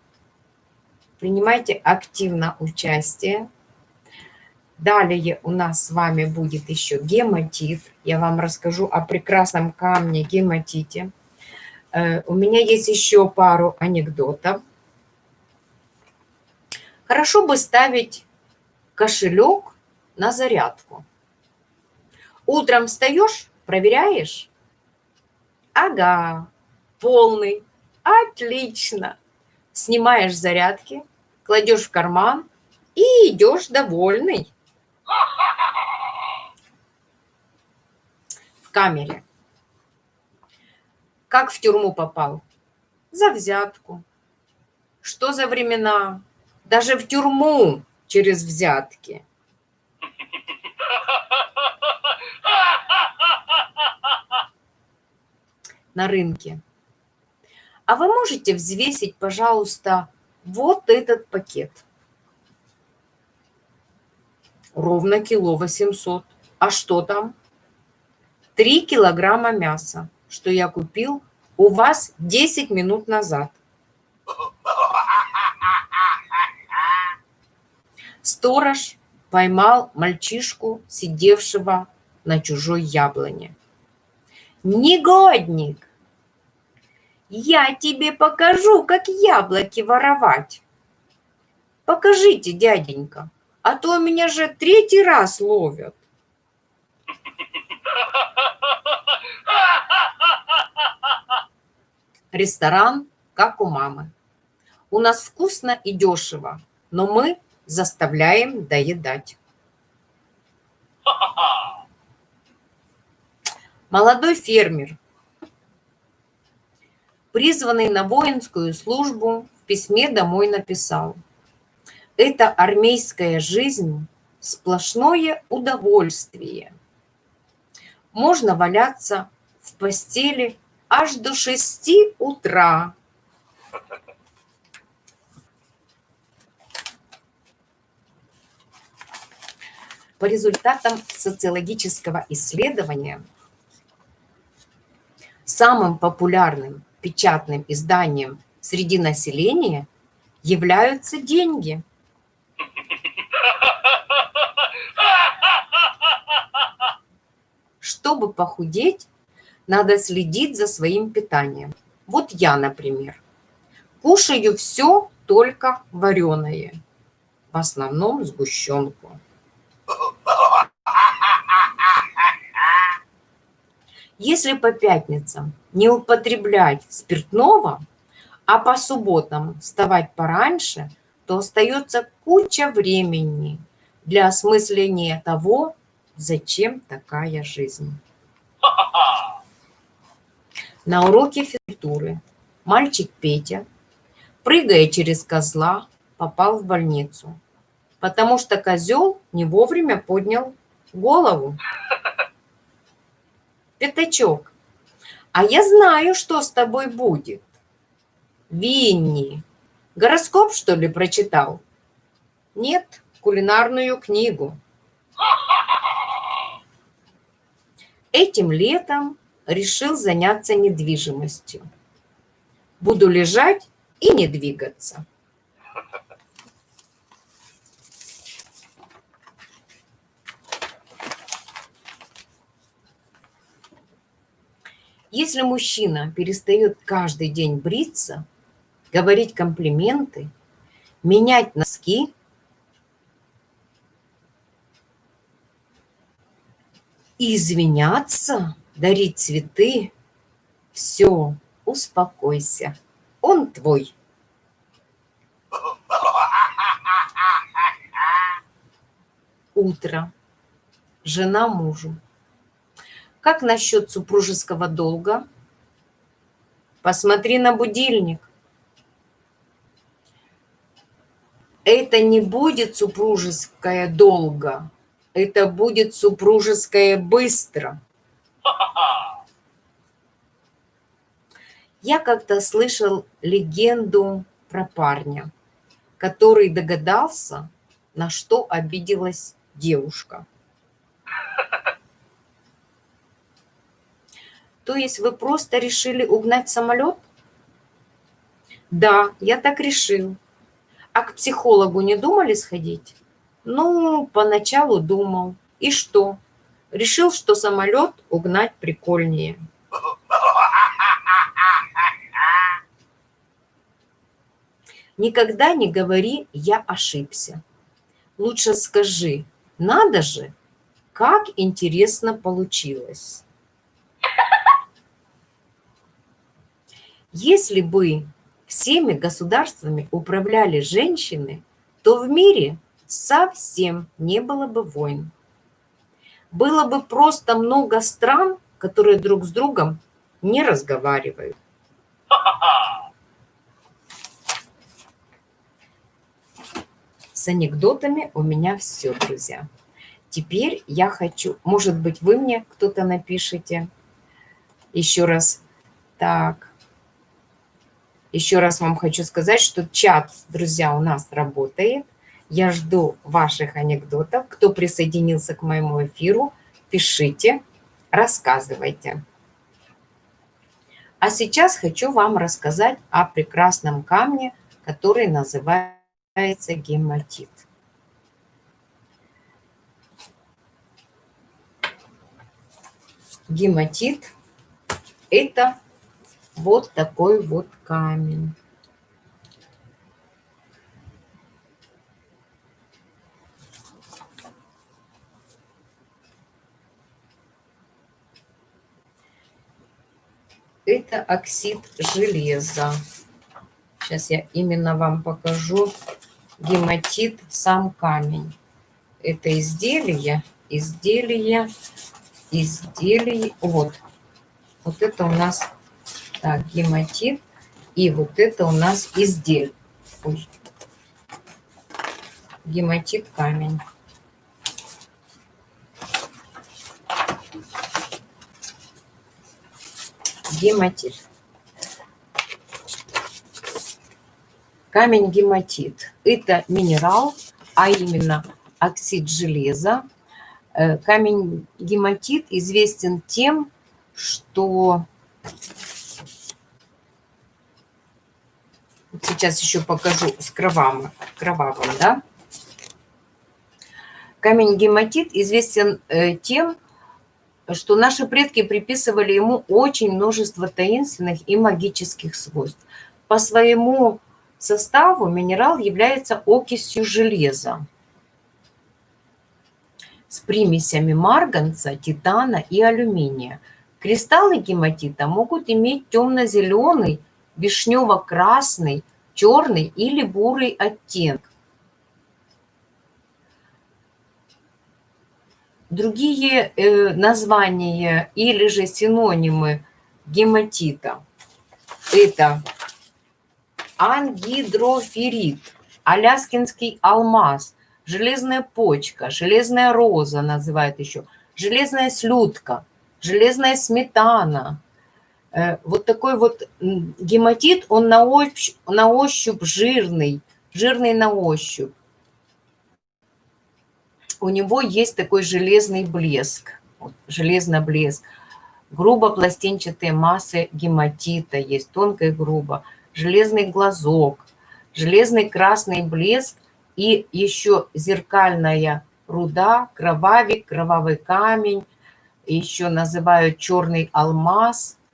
принимайте активно участие. Далее у нас с вами будет еще гематит. Я вам расскажу о прекрасном камне гематите. Э, у меня есть еще пару анекдотов. Хорошо бы ставить кошелек на зарядку. Утром встаешь, проверяешь? Ага, полный. Отлично. Снимаешь зарядки, кладешь в карман и идешь довольный. В камере. Как в тюрьму попал? За взятку. Что за времена? Даже в тюрьму через взятки. на рынке. А вы можете взвесить, пожалуйста, вот этот пакет. Ровно кило 800. А что там? 3 килограмма мяса, что я купил у вас 10 минут назад. Сторож поймал мальчишку, сидевшего на чужой яблоне. Негодник! Я тебе покажу, как яблоки воровать. Покажите, дяденька, а то меня же третий раз ловят. Ресторан, как у мамы. У нас вкусно и дешево, но мы заставляем доедать. Молодой фермер, призванный на воинскую службу, в письме домой написал. Это армейская жизнь – сплошное удовольствие. Можно валяться в постели аж до шести утра. По результатам социологического исследования – самым популярным печатным изданием среди населения являются деньги. Чтобы похудеть, надо следить за своим питанием. Вот я, например, кушаю все только вареное, в основном сгущенку. Если по пятницам не употреблять спиртного, а по субботам вставать пораньше, то остается куча времени для осмысления того, зачем такая жизнь. На уроке физкультуры мальчик Петя, прыгая через козла, попал в больницу, потому что козел не вовремя поднял голову. Пятачок, а я знаю, что с тобой будет. Винни, гороскоп, что ли, прочитал? Нет, кулинарную книгу. Этим летом решил заняться недвижимостью. Буду лежать и не двигаться. Если мужчина перестает каждый день бриться, говорить комплименты, менять носки, извиняться, дарить цветы, все, успокойся, он твой. Утро. Жена мужу. Как насчет супружеского долга? Посмотри на будильник. Это не будет супружеское долга. Это будет супружеское быстро. Я как-то слышал легенду про парня, который догадался, на что обиделась девушка. То есть вы просто решили угнать самолет? Да, я так решил. А к психологу не думали сходить? Ну, поначалу думал. И что? Решил, что самолет угнать прикольнее. Никогда не говори «я ошибся». Лучше скажи «надо же, как интересно получилось». Если бы всеми государствами управляли женщины, то в мире совсем не было бы войн. Было бы просто много стран, которые друг с другом не разговаривают. С анекдотами у меня все, друзья. Теперь я хочу, может быть, вы мне кто-то напишите. Еще раз. Так. Еще раз вам хочу сказать, что чат, друзья, у нас работает. Я жду ваших анекдотов. Кто присоединился к моему эфиру, пишите, рассказывайте. А сейчас хочу вам рассказать о прекрасном камне, который называется гематит. Гематит – это вот такой вот камень. Это оксид железа. Сейчас я именно вам покажу гематит, сам камень. Это изделие, изделие, изделие. Вот, вот это у нас так, гематит. И вот это у нас изделие. Ой. Гематит камень. Гематит. Камень гематит. Это минерал, а именно оксид железа. Э, камень гематит известен тем, что Сейчас еще покажу с кровавым, кровавым да. Камень гематит известен э, тем, что наши предки приписывали ему очень множество таинственных и магических свойств. По своему составу минерал является окисью железа с примесями марганца, титана и алюминия. Кристаллы гематита могут иметь темно-зеленый вишнево-красный, черный или бурый оттенок. Другие э, названия или же синонимы гематита – это ангидроферит, аляскинский алмаз, железная почка, железная роза называют еще, железная слюдка, железная сметана – вот такой вот гематит, он на ощупь, на ощупь жирный, жирный на ощупь. У него есть такой железный блеск, вот, железный блеск. Грубо пластинчатые массы гематита есть, тонко и грубо. Железный глазок, железный красный блеск и еще зеркальная руда, кровавик, кровавый камень, еще называют черный алмаз –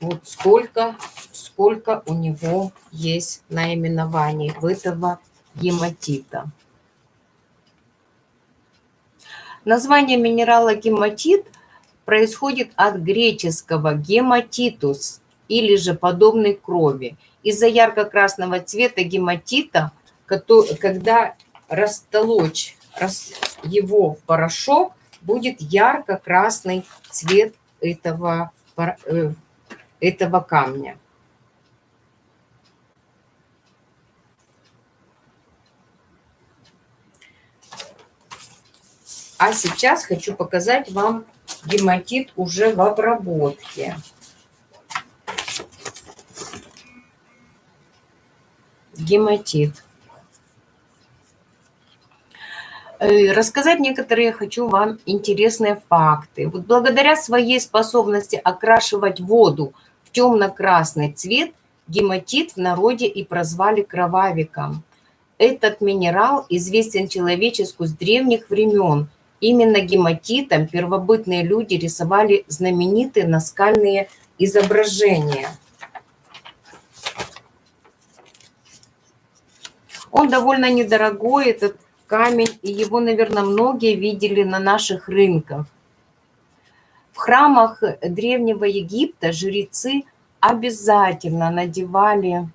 вот сколько, сколько у него есть наименований в этого гематита. Название минерала гематит происходит от греческого гематитус или же подобной крови. Из-за ярко-красного цвета гематита, когда растолочь его в порошок, будет ярко-красный цвет этого э, этого камня. А сейчас хочу показать вам гематит уже в обработке. Гематит. Э, рассказать некоторые хочу вам интересные факты. Вот благодаря своей способности окрашивать воду в темно-красный цвет, гематит в народе и прозвали кровавиком. Этот минерал известен человечеству с древних времен. Именно гематитом первобытные люди рисовали знаменитые наскальные изображения. Он довольно недорогой, этот камень, и его, наверное, многие видели на наших рынках. В храмах Древнего Египта жрецы обязательно надевали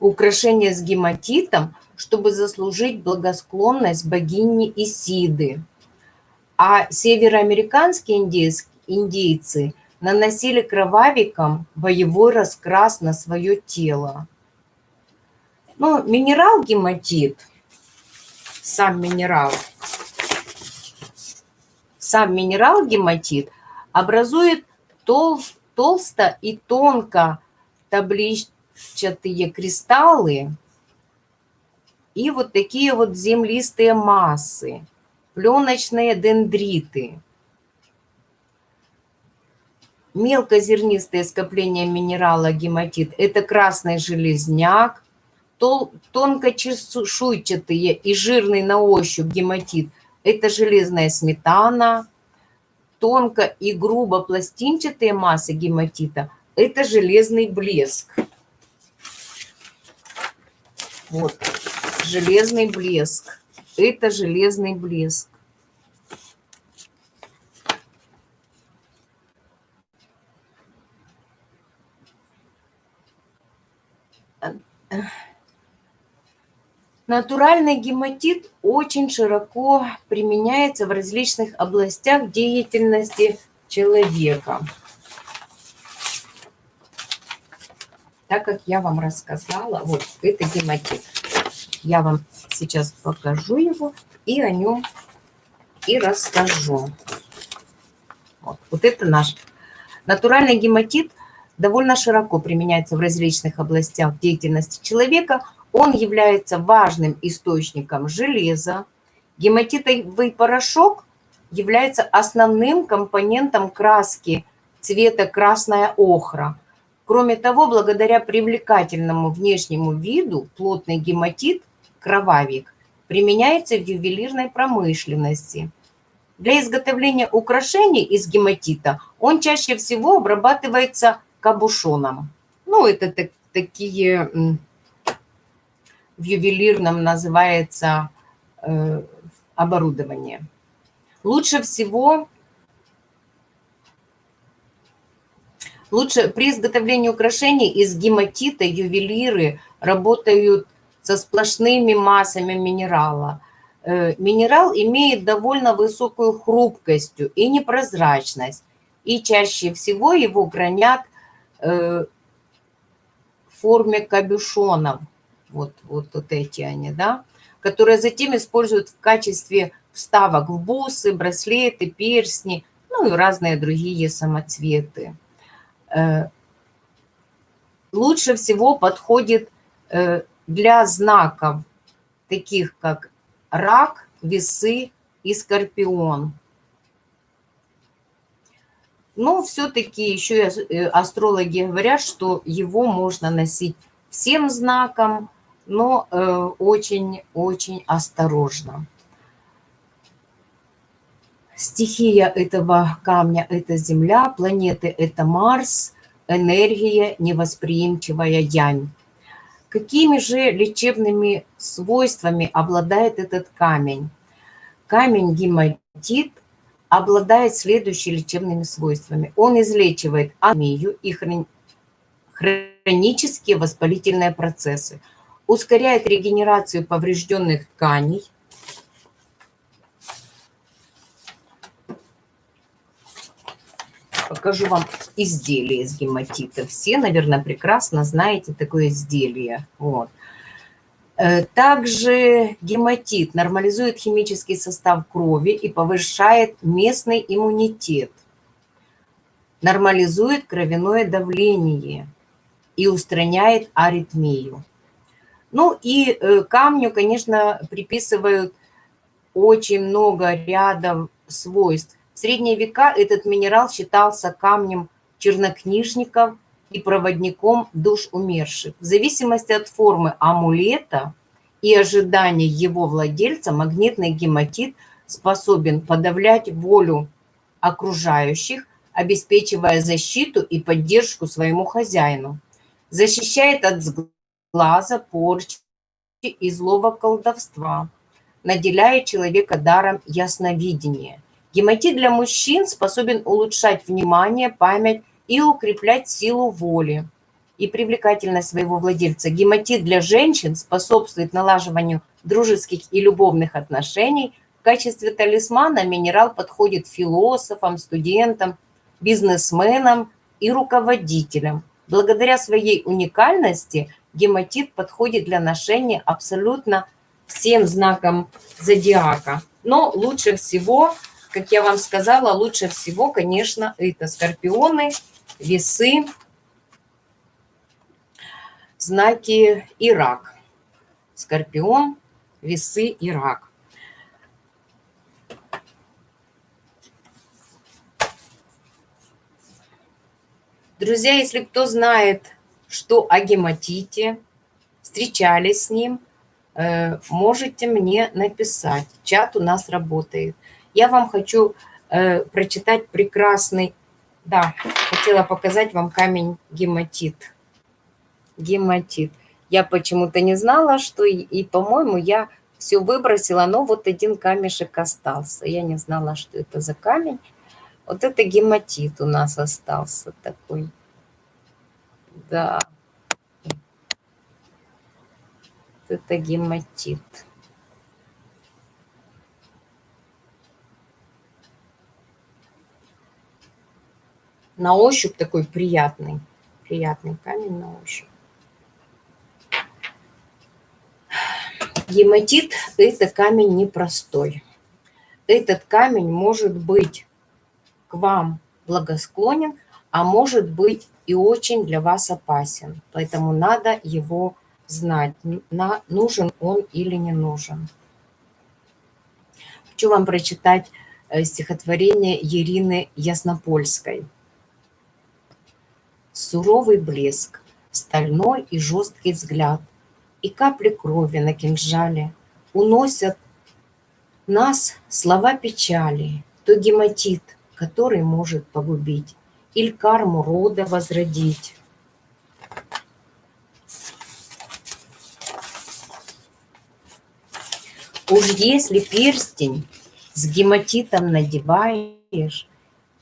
украшения с гематитом, чтобы заслужить благосклонность богини Исиды. А североамериканские индейцы наносили кровавиком боевой раскрас на свое тело. Ну, минерал гематит, сам минерал, сам минерал гематит образует тол, толсто и тонко табличатые кристаллы и вот такие вот землистые массы, пленочные дендриты. Мелкозернистые скопления минерала гематит – это красный железняк, тонко чешуйчатые и жирный на ощупь гематит – это железная сметана. Тонко и грубо пластинчатые массы гематита – это железный блеск. Вот, железный блеск. Это железный блеск. Ugh. Натуральный гематит очень широко применяется в различных областях деятельности человека. Так как я вам рассказала, вот это гематит. Я вам сейчас покажу его и о нем и расскажу. Вот, вот это наш натуральный гематит довольно широко применяется в различных областях деятельности человека – он является важным источником железа. Гематитовый порошок является основным компонентом краски цвета красная охра. Кроме того, благодаря привлекательному внешнему виду плотный гематит, кровавик, применяется в ювелирной промышленности. Для изготовления украшений из гематита он чаще всего обрабатывается кабушоном. Ну, это так, такие в ювелирном называется э, оборудование. Лучше всего, лучше при изготовлении украшений из гематита ювелиры работают со сплошными массами минерала. Э, минерал имеет довольно высокую хрупкость и непрозрачность, и чаще всего его гранят э, в форме кабюшонов – вот, вот, вот эти они, да, которые затем используют в качестве вставок в бусы, браслеты, перстни, ну и разные другие самоцветы. Э, лучше всего подходит э, для знаков, таких как рак, весы и скорпион. Но все-таки еще э, астрологи говорят, что его можно носить всем знаком, но очень-очень э, осторожно. Стихия этого камня – это Земля, планеты – это Марс, энергия невосприимчивая Янь. Какими же лечебными свойствами обладает этот камень? Камень гематит обладает следующими лечебными свойствами. Он излечивает анемию и хронические воспалительные процессы – ускоряет регенерацию поврежденных тканей, покажу вам изделие из гематита. Все, наверное, прекрасно знаете такое изделие. Вот. Э, также гематит нормализует химический состав крови и повышает местный иммунитет, нормализует кровяное давление и устраняет аритмию. Ну и э, камню, конечно, приписывают очень много рядов свойств. В средние века этот минерал считался камнем чернокнижников – и проводником душ умерших. В зависимости от формы амулета и ожидания его владельца, магнитный гематит способен подавлять волю окружающих, обеспечивая защиту и поддержку своему хозяину. Защищает от глаза, порчи и злого колдовства. Наделяет человека даром ясновидения. Гематит для мужчин способен улучшать внимание, память и укреплять силу воли и привлекательность своего владельца. Гематит для женщин способствует налаживанию дружеских и любовных отношений. В качестве талисмана минерал подходит философам, студентам, бизнесменам и руководителям. Благодаря своей уникальности гематит подходит для ношения абсолютно всем знакам зодиака. Но лучше всего, как я вам сказала, лучше всего, конечно, это скорпионы – весы, знаки и рак. Скорпион, весы и рак. Друзья, если кто знает, что о гематите, встречались с ним, э, можете мне написать. Чат у нас работает. Я вам хочу э, прочитать прекрасный да, хотела показать вам камень гематит. Гематит. Я почему-то не знала, что и, и по-моему, я все выбросила, но вот один камешек остался. Я не знала, что это за камень. Вот это гематит у нас остался такой. Да. Это гематит. на ощупь такой приятный, приятный камень на ощупь. Гематит – это камень непростой. Этот камень может быть к вам благосклонен, а может быть и очень для вас опасен. Поэтому надо его знать, на, нужен он или не нужен. Хочу вам прочитать э, стихотворение Ирины Яснопольской – суровый блеск, стальной и жесткий взгляд, и капли крови на кинжале уносят нас слова печали, то гематит, который может погубить, или карму рода возродить. Уж если перстень с гематитом надеваешь,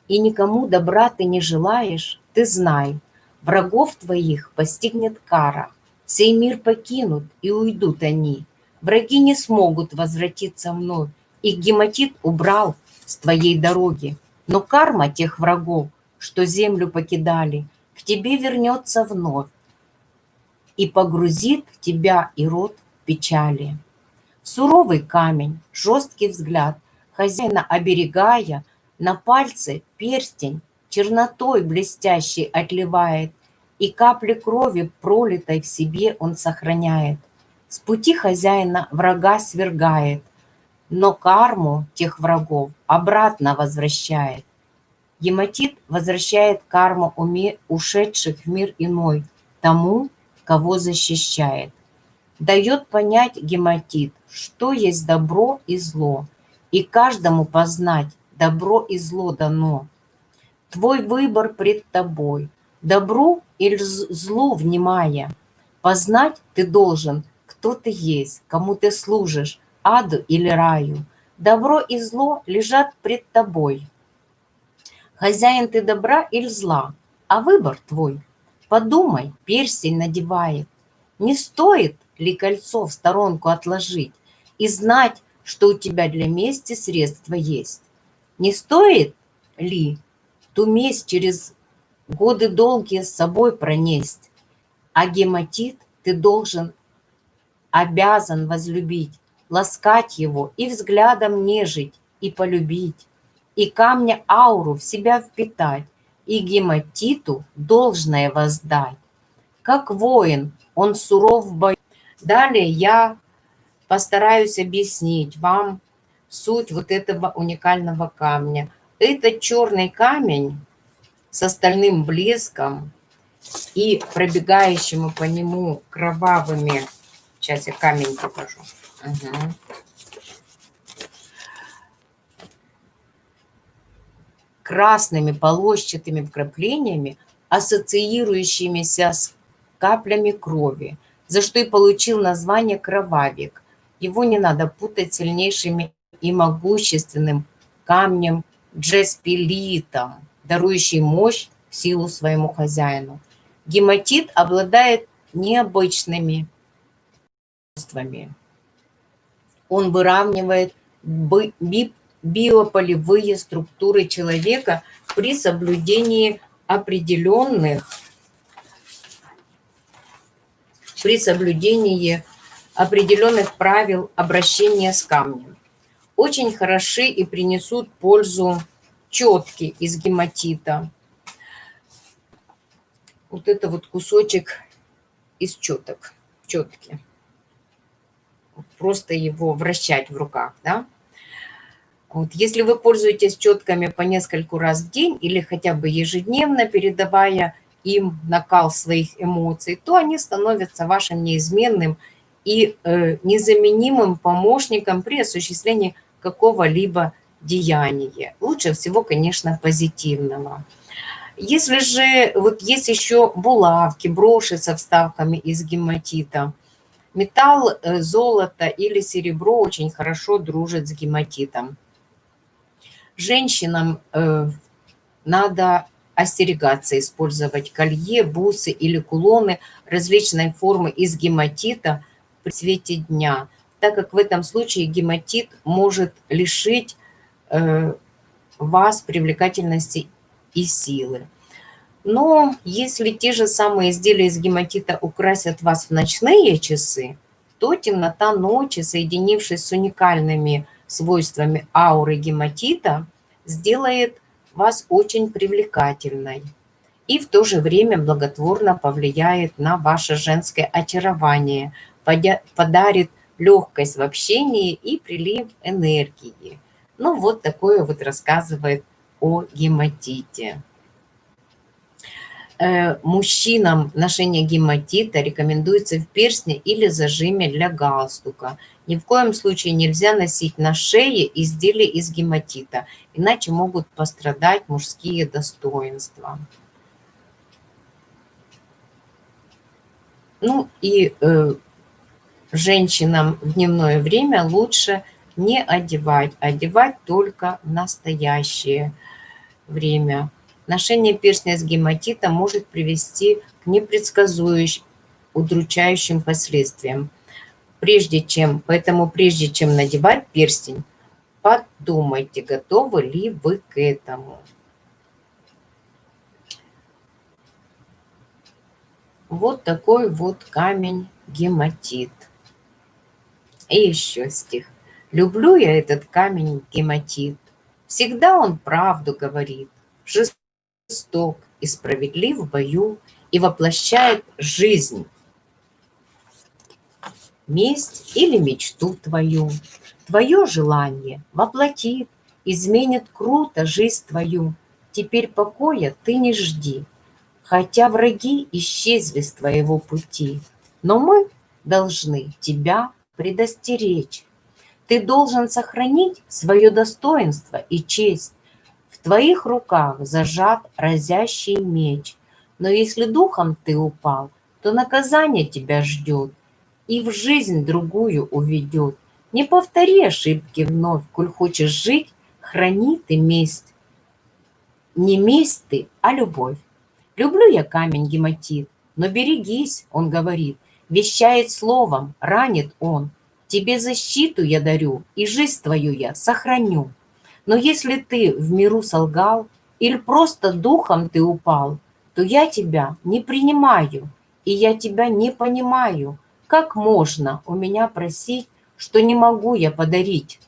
и никому добра ты не желаешь, ты знай, Врагов твоих постигнет кара, сей мир покинут и уйдут они. Враги не смогут возвратиться вновь, их гематит убрал с твоей дороги. Но карма тех врагов, что землю покидали, к тебе вернется вновь и погрузит тебя и род печали. Суровый камень, жесткий взгляд, хозяина оберегая, на пальце перстень чернотой блестящей отливает, и капли крови, пролитой в себе, он сохраняет. С пути хозяина врага свергает, но карму тех врагов обратно возвращает. Гематит возвращает карму уме ушедших в мир иной, тому, кого защищает. Дает понять гематит, что есть добро и зло, и каждому познать, добро и зло дано – Твой выбор пред тобой, добру или злу внимая. Познать ты должен, кто ты есть, кому ты служишь, аду или раю. Добро и зло лежат пред тобой. Хозяин ты добра или зла, а выбор твой. Подумай, перстень надевает. Не стоит ли кольцо в сторонку отложить и знать, что у тебя для мести средства есть? Не стоит ли ту месть через годы долгие с собой пронесть. А гематит ты должен обязан возлюбить, ласкать его и взглядом нежить, и полюбить, и камня ауру в себя впитать, и гематиту должное воздать. Как воин, он суров в бою. Далее я постараюсь объяснить вам суть вот этого уникального камня. Это черный камень с остальным блеском и пробегающими по нему кровавыми... Сейчас я камень покажу. Угу. Красными полосчатыми вкраплениями, ассоциирующимися с каплями крови, за что и получил название кровавик. Его не надо путать сильнейшими и могущественным камнем джеспилитом, дарующий мощь в силу своему хозяину. Гематит обладает необычными свойствами. Он выравнивает биополевые структуры человека при соблюдении определенных при соблюдении определенных правил обращения с камнем. Очень хороши и принесут пользу четки из гематита. Вот это вот кусочек из четок, четки. Просто его вращать в руках, да. Вот, если вы пользуетесь четками по нескольку раз в день или хотя бы ежедневно, передавая им накал своих эмоций, то они становятся вашим неизменным и э, незаменимым помощником при осуществлении какого-либо деяния. Лучше всего, конечно, позитивного. Если же вот есть еще булавки, броши со вставками из гематита, металл, э, золото или серебро очень хорошо дружат с гематитом. Женщинам э, надо остерегаться использовать колье, бусы или кулоны различной формы из гематита при свете дня, так как в этом случае гематит может лишить э, вас привлекательности и силы. Но если те же самые изделия из гематита украсят вас в ночные часы, то темнота ночи, соединившись с уникальными свойствами ауры гематита, сделает вас очень привлекательной и в то же время благотворно повлияет на ваше женское очарование, подарит легкость в общении и прилив энергии. Ну, вот такое вот рассказывает о гематите. Э, мужчинам ношение гематита рекомендуется в перстне или зажиме для галстука. Ни в коем случае нельзя носить на шее изделия из гематита, иначе могут пострадать мужские достоинства. Ну и э, женщинам в дневное время лучше не одевать, одевать только в настоящее время. Ношение перстня с гематитом может привести к непредсказующим, удручающим последствиям. Прежде чем, поэтому прежде чем надевать перстень, подумайте, готовы ли вы к этому. Вот такой вот камень гематит. И еще стих. Люблю я этот камень гематит. Всегда он правду говорит, жесток и справедлив в бою и воплощает жизнь. Месть или мечту твою, твое желание воплотит, изменит круто жизнь твою. Теперь покоя ты не жди, хотя враги исчезли с твоего пути. Но мы должны тебя предостеречь. Ты должен сохранить свое достоинство и честь, в твоих руках зажат разящий меч. Но если духом ты упал, то наказание тебя ждет и в жизнь другую уведет. Не повтори ошибки вновь, коль хочешь жить, храни ты месть. Не месть ты, а любовь. Люблю я камень гематит, но берегись, он говорит, вещает словом, ранит он. Тебе защиту я дарю, и жизнь твою я сохраню. Но если ты в миру солгал или просто духом ты упал, то я тебя не принимаю, и я тебя не понимаю. Как можно у меня просить, что не могу я подарить?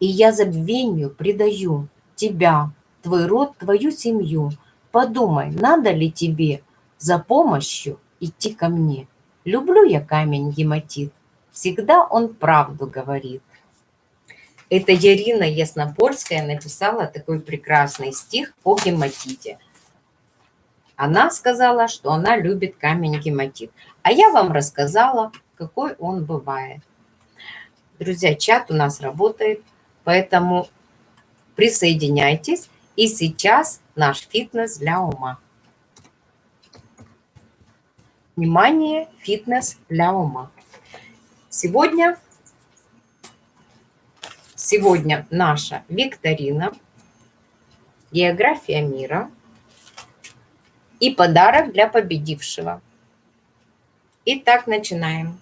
И я забвению предаю тебя, твой род, твою семью. Подумай, надо ли тебе за помощью идти ко мне? Люблю я камень гематит, всегда он правду говорит. Это Ярина Яснопольская написала такой прекрасный стих о гематите. Она сказала, что она любит камень гематит. А я вам рассказала, какой он бывает. Друзья, чат у нас работает, поэтому присоединяйтесь. И сейчас наш фитнес для ума. Внимание, фитнес для ума. Сегодня, сегодня наша викторина, география мира и подарок для победившего. Итак, начинаем.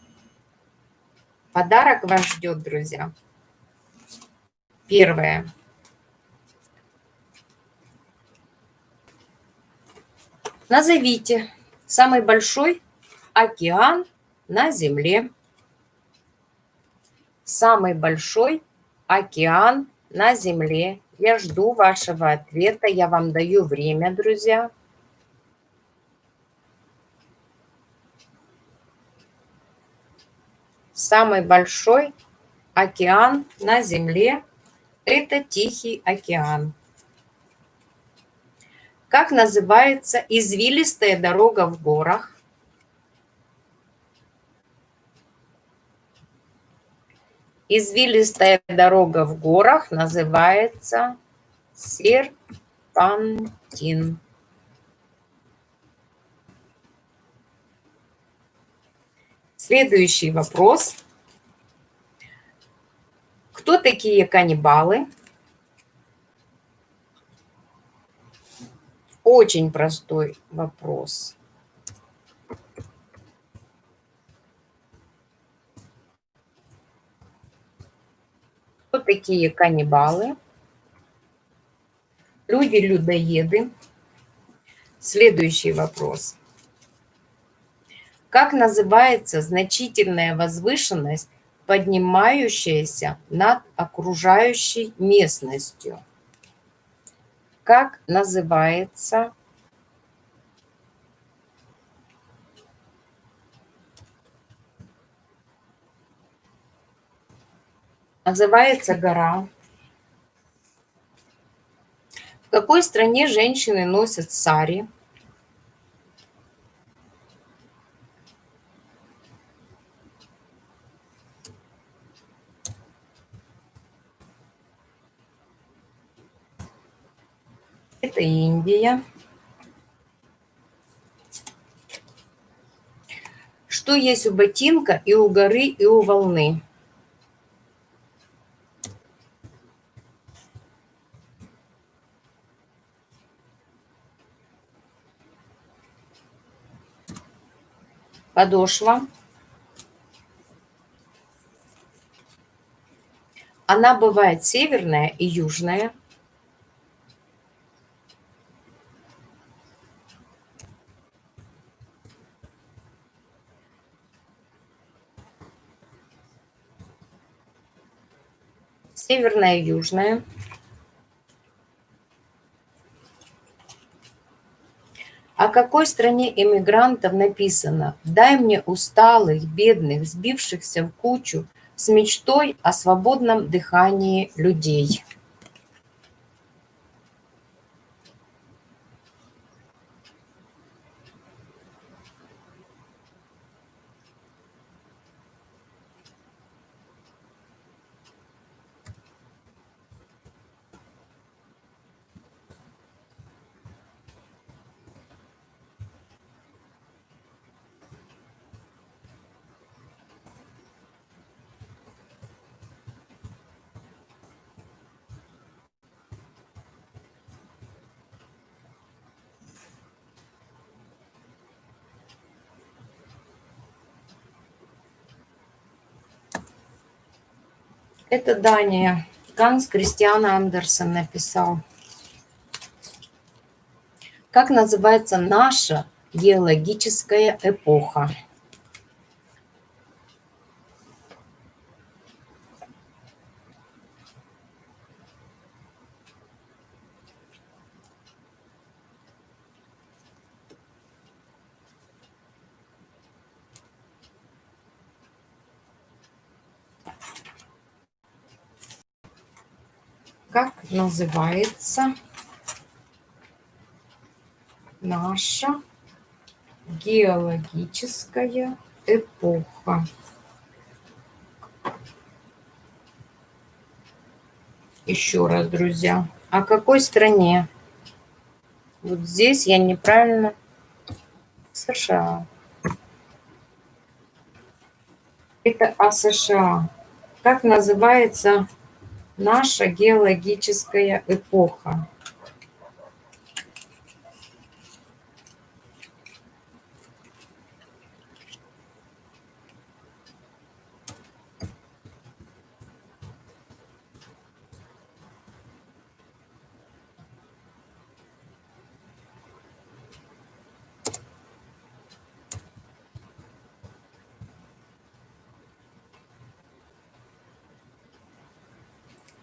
Подарок вас ждет, друзья. Первое. Назовите самый большой океан на Земле. Самый большой океан на Земле. Я жду вашего ответа. Я вам даю время, друзья. Самый большой океан на Земле – это Тихий океан. Как называется извилистая дорога в горах? Извилистая дорога в горах называется серпантин. Следующий вопрос. Кто такие каннибалы? Очень простой вопрос. Кто такие каннибалы? Люди-людоеды. Следующий вопрос. Как называется значительная возвышенность, поднимающаяся над окружающей местностью? как называется называется гора. В какой стране женщины носят сари? Это Индия. Что есть у ботинка и у горы, и у волны? Подошва. Она бывает северная и южная. Северная и южная. О какой стране эмигрантов написано «Дай мне усталых, бедных, сбившихся в кучу с мечтой о свободном дыхании людей». Это Дания. Ганс Кристиан Андерсон написал. Как называется наша геологическая эпоха? как называется наша геологическая эпоха. Еще раз, друзья. О какой стране? Вот здесь я неправильно... США. Это о США. Как называется наша геологическая эпоха?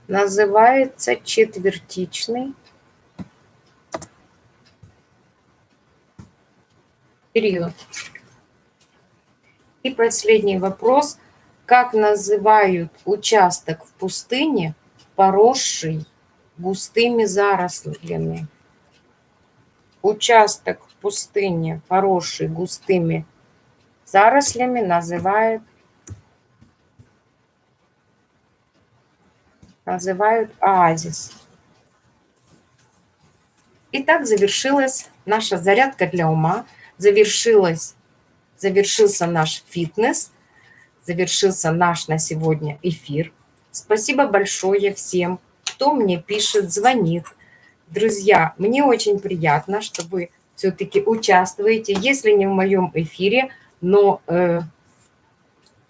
Называется четвертичный период. И последний вопрос. Как называют участок в пустыне, поросший густыми зарослями? Участок в пустыне, поросший густыми зарослями, называют называют оазис. Итак, завершилась наша зарядка для ума, завершилась, завершился наш фитнес, завершился наш на сегодня эфир. Спасибо большое всем, кто мне пишет, звонит. Друзья, мне очень приятно, что вы все-таки участвуете, если не в моем эфире, но э,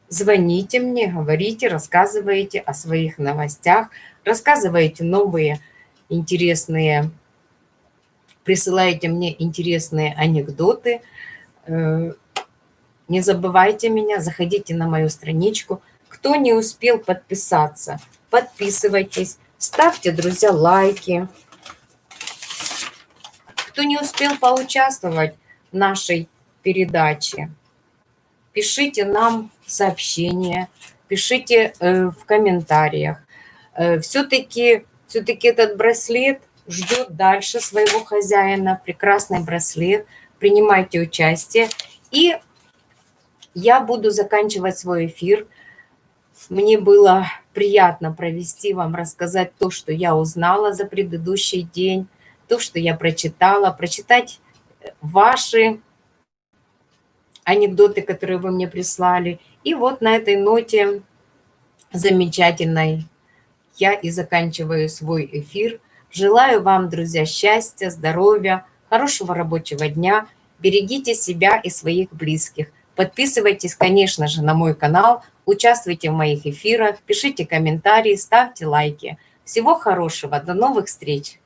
Звоните мне, говорите, рассказывайте о своих новостях, рассказывайте новые интересные, присылайте мне интересные анекдоты. Э, не забывайте меня, заходите на мою страничку. Кто не успел подписаться, подписывайтесь, ставьте, друзья, лайки. Кто не успел поучаствовать в нашей передаче, пишите нам сообщения, пишите э, в комментариях. Э, все-таки все, -таки, этот браслет ждет дальше своего хозяина, прекрасный браслет. Принимайте участие. И я буду заканчивать свой эфир. Мне было приятно провести вам, рассказать то, что я узнала за предыдущий день, то, что я прочитала, прочитать ваши анекдоты, которые вы мне прислали. И вот на этой ноте замечательной я и заканчиваю свой эфир. Желаю вам, друзья, счастья, здоровья, хорошего рабочего дня. Берегите себя и своих близких. Подписывайтесь, конечно же, на мой канал, участвуйте в моих эфирах, пишите комментарии, ставьте лайки. Всего хорошего, до новых встреч!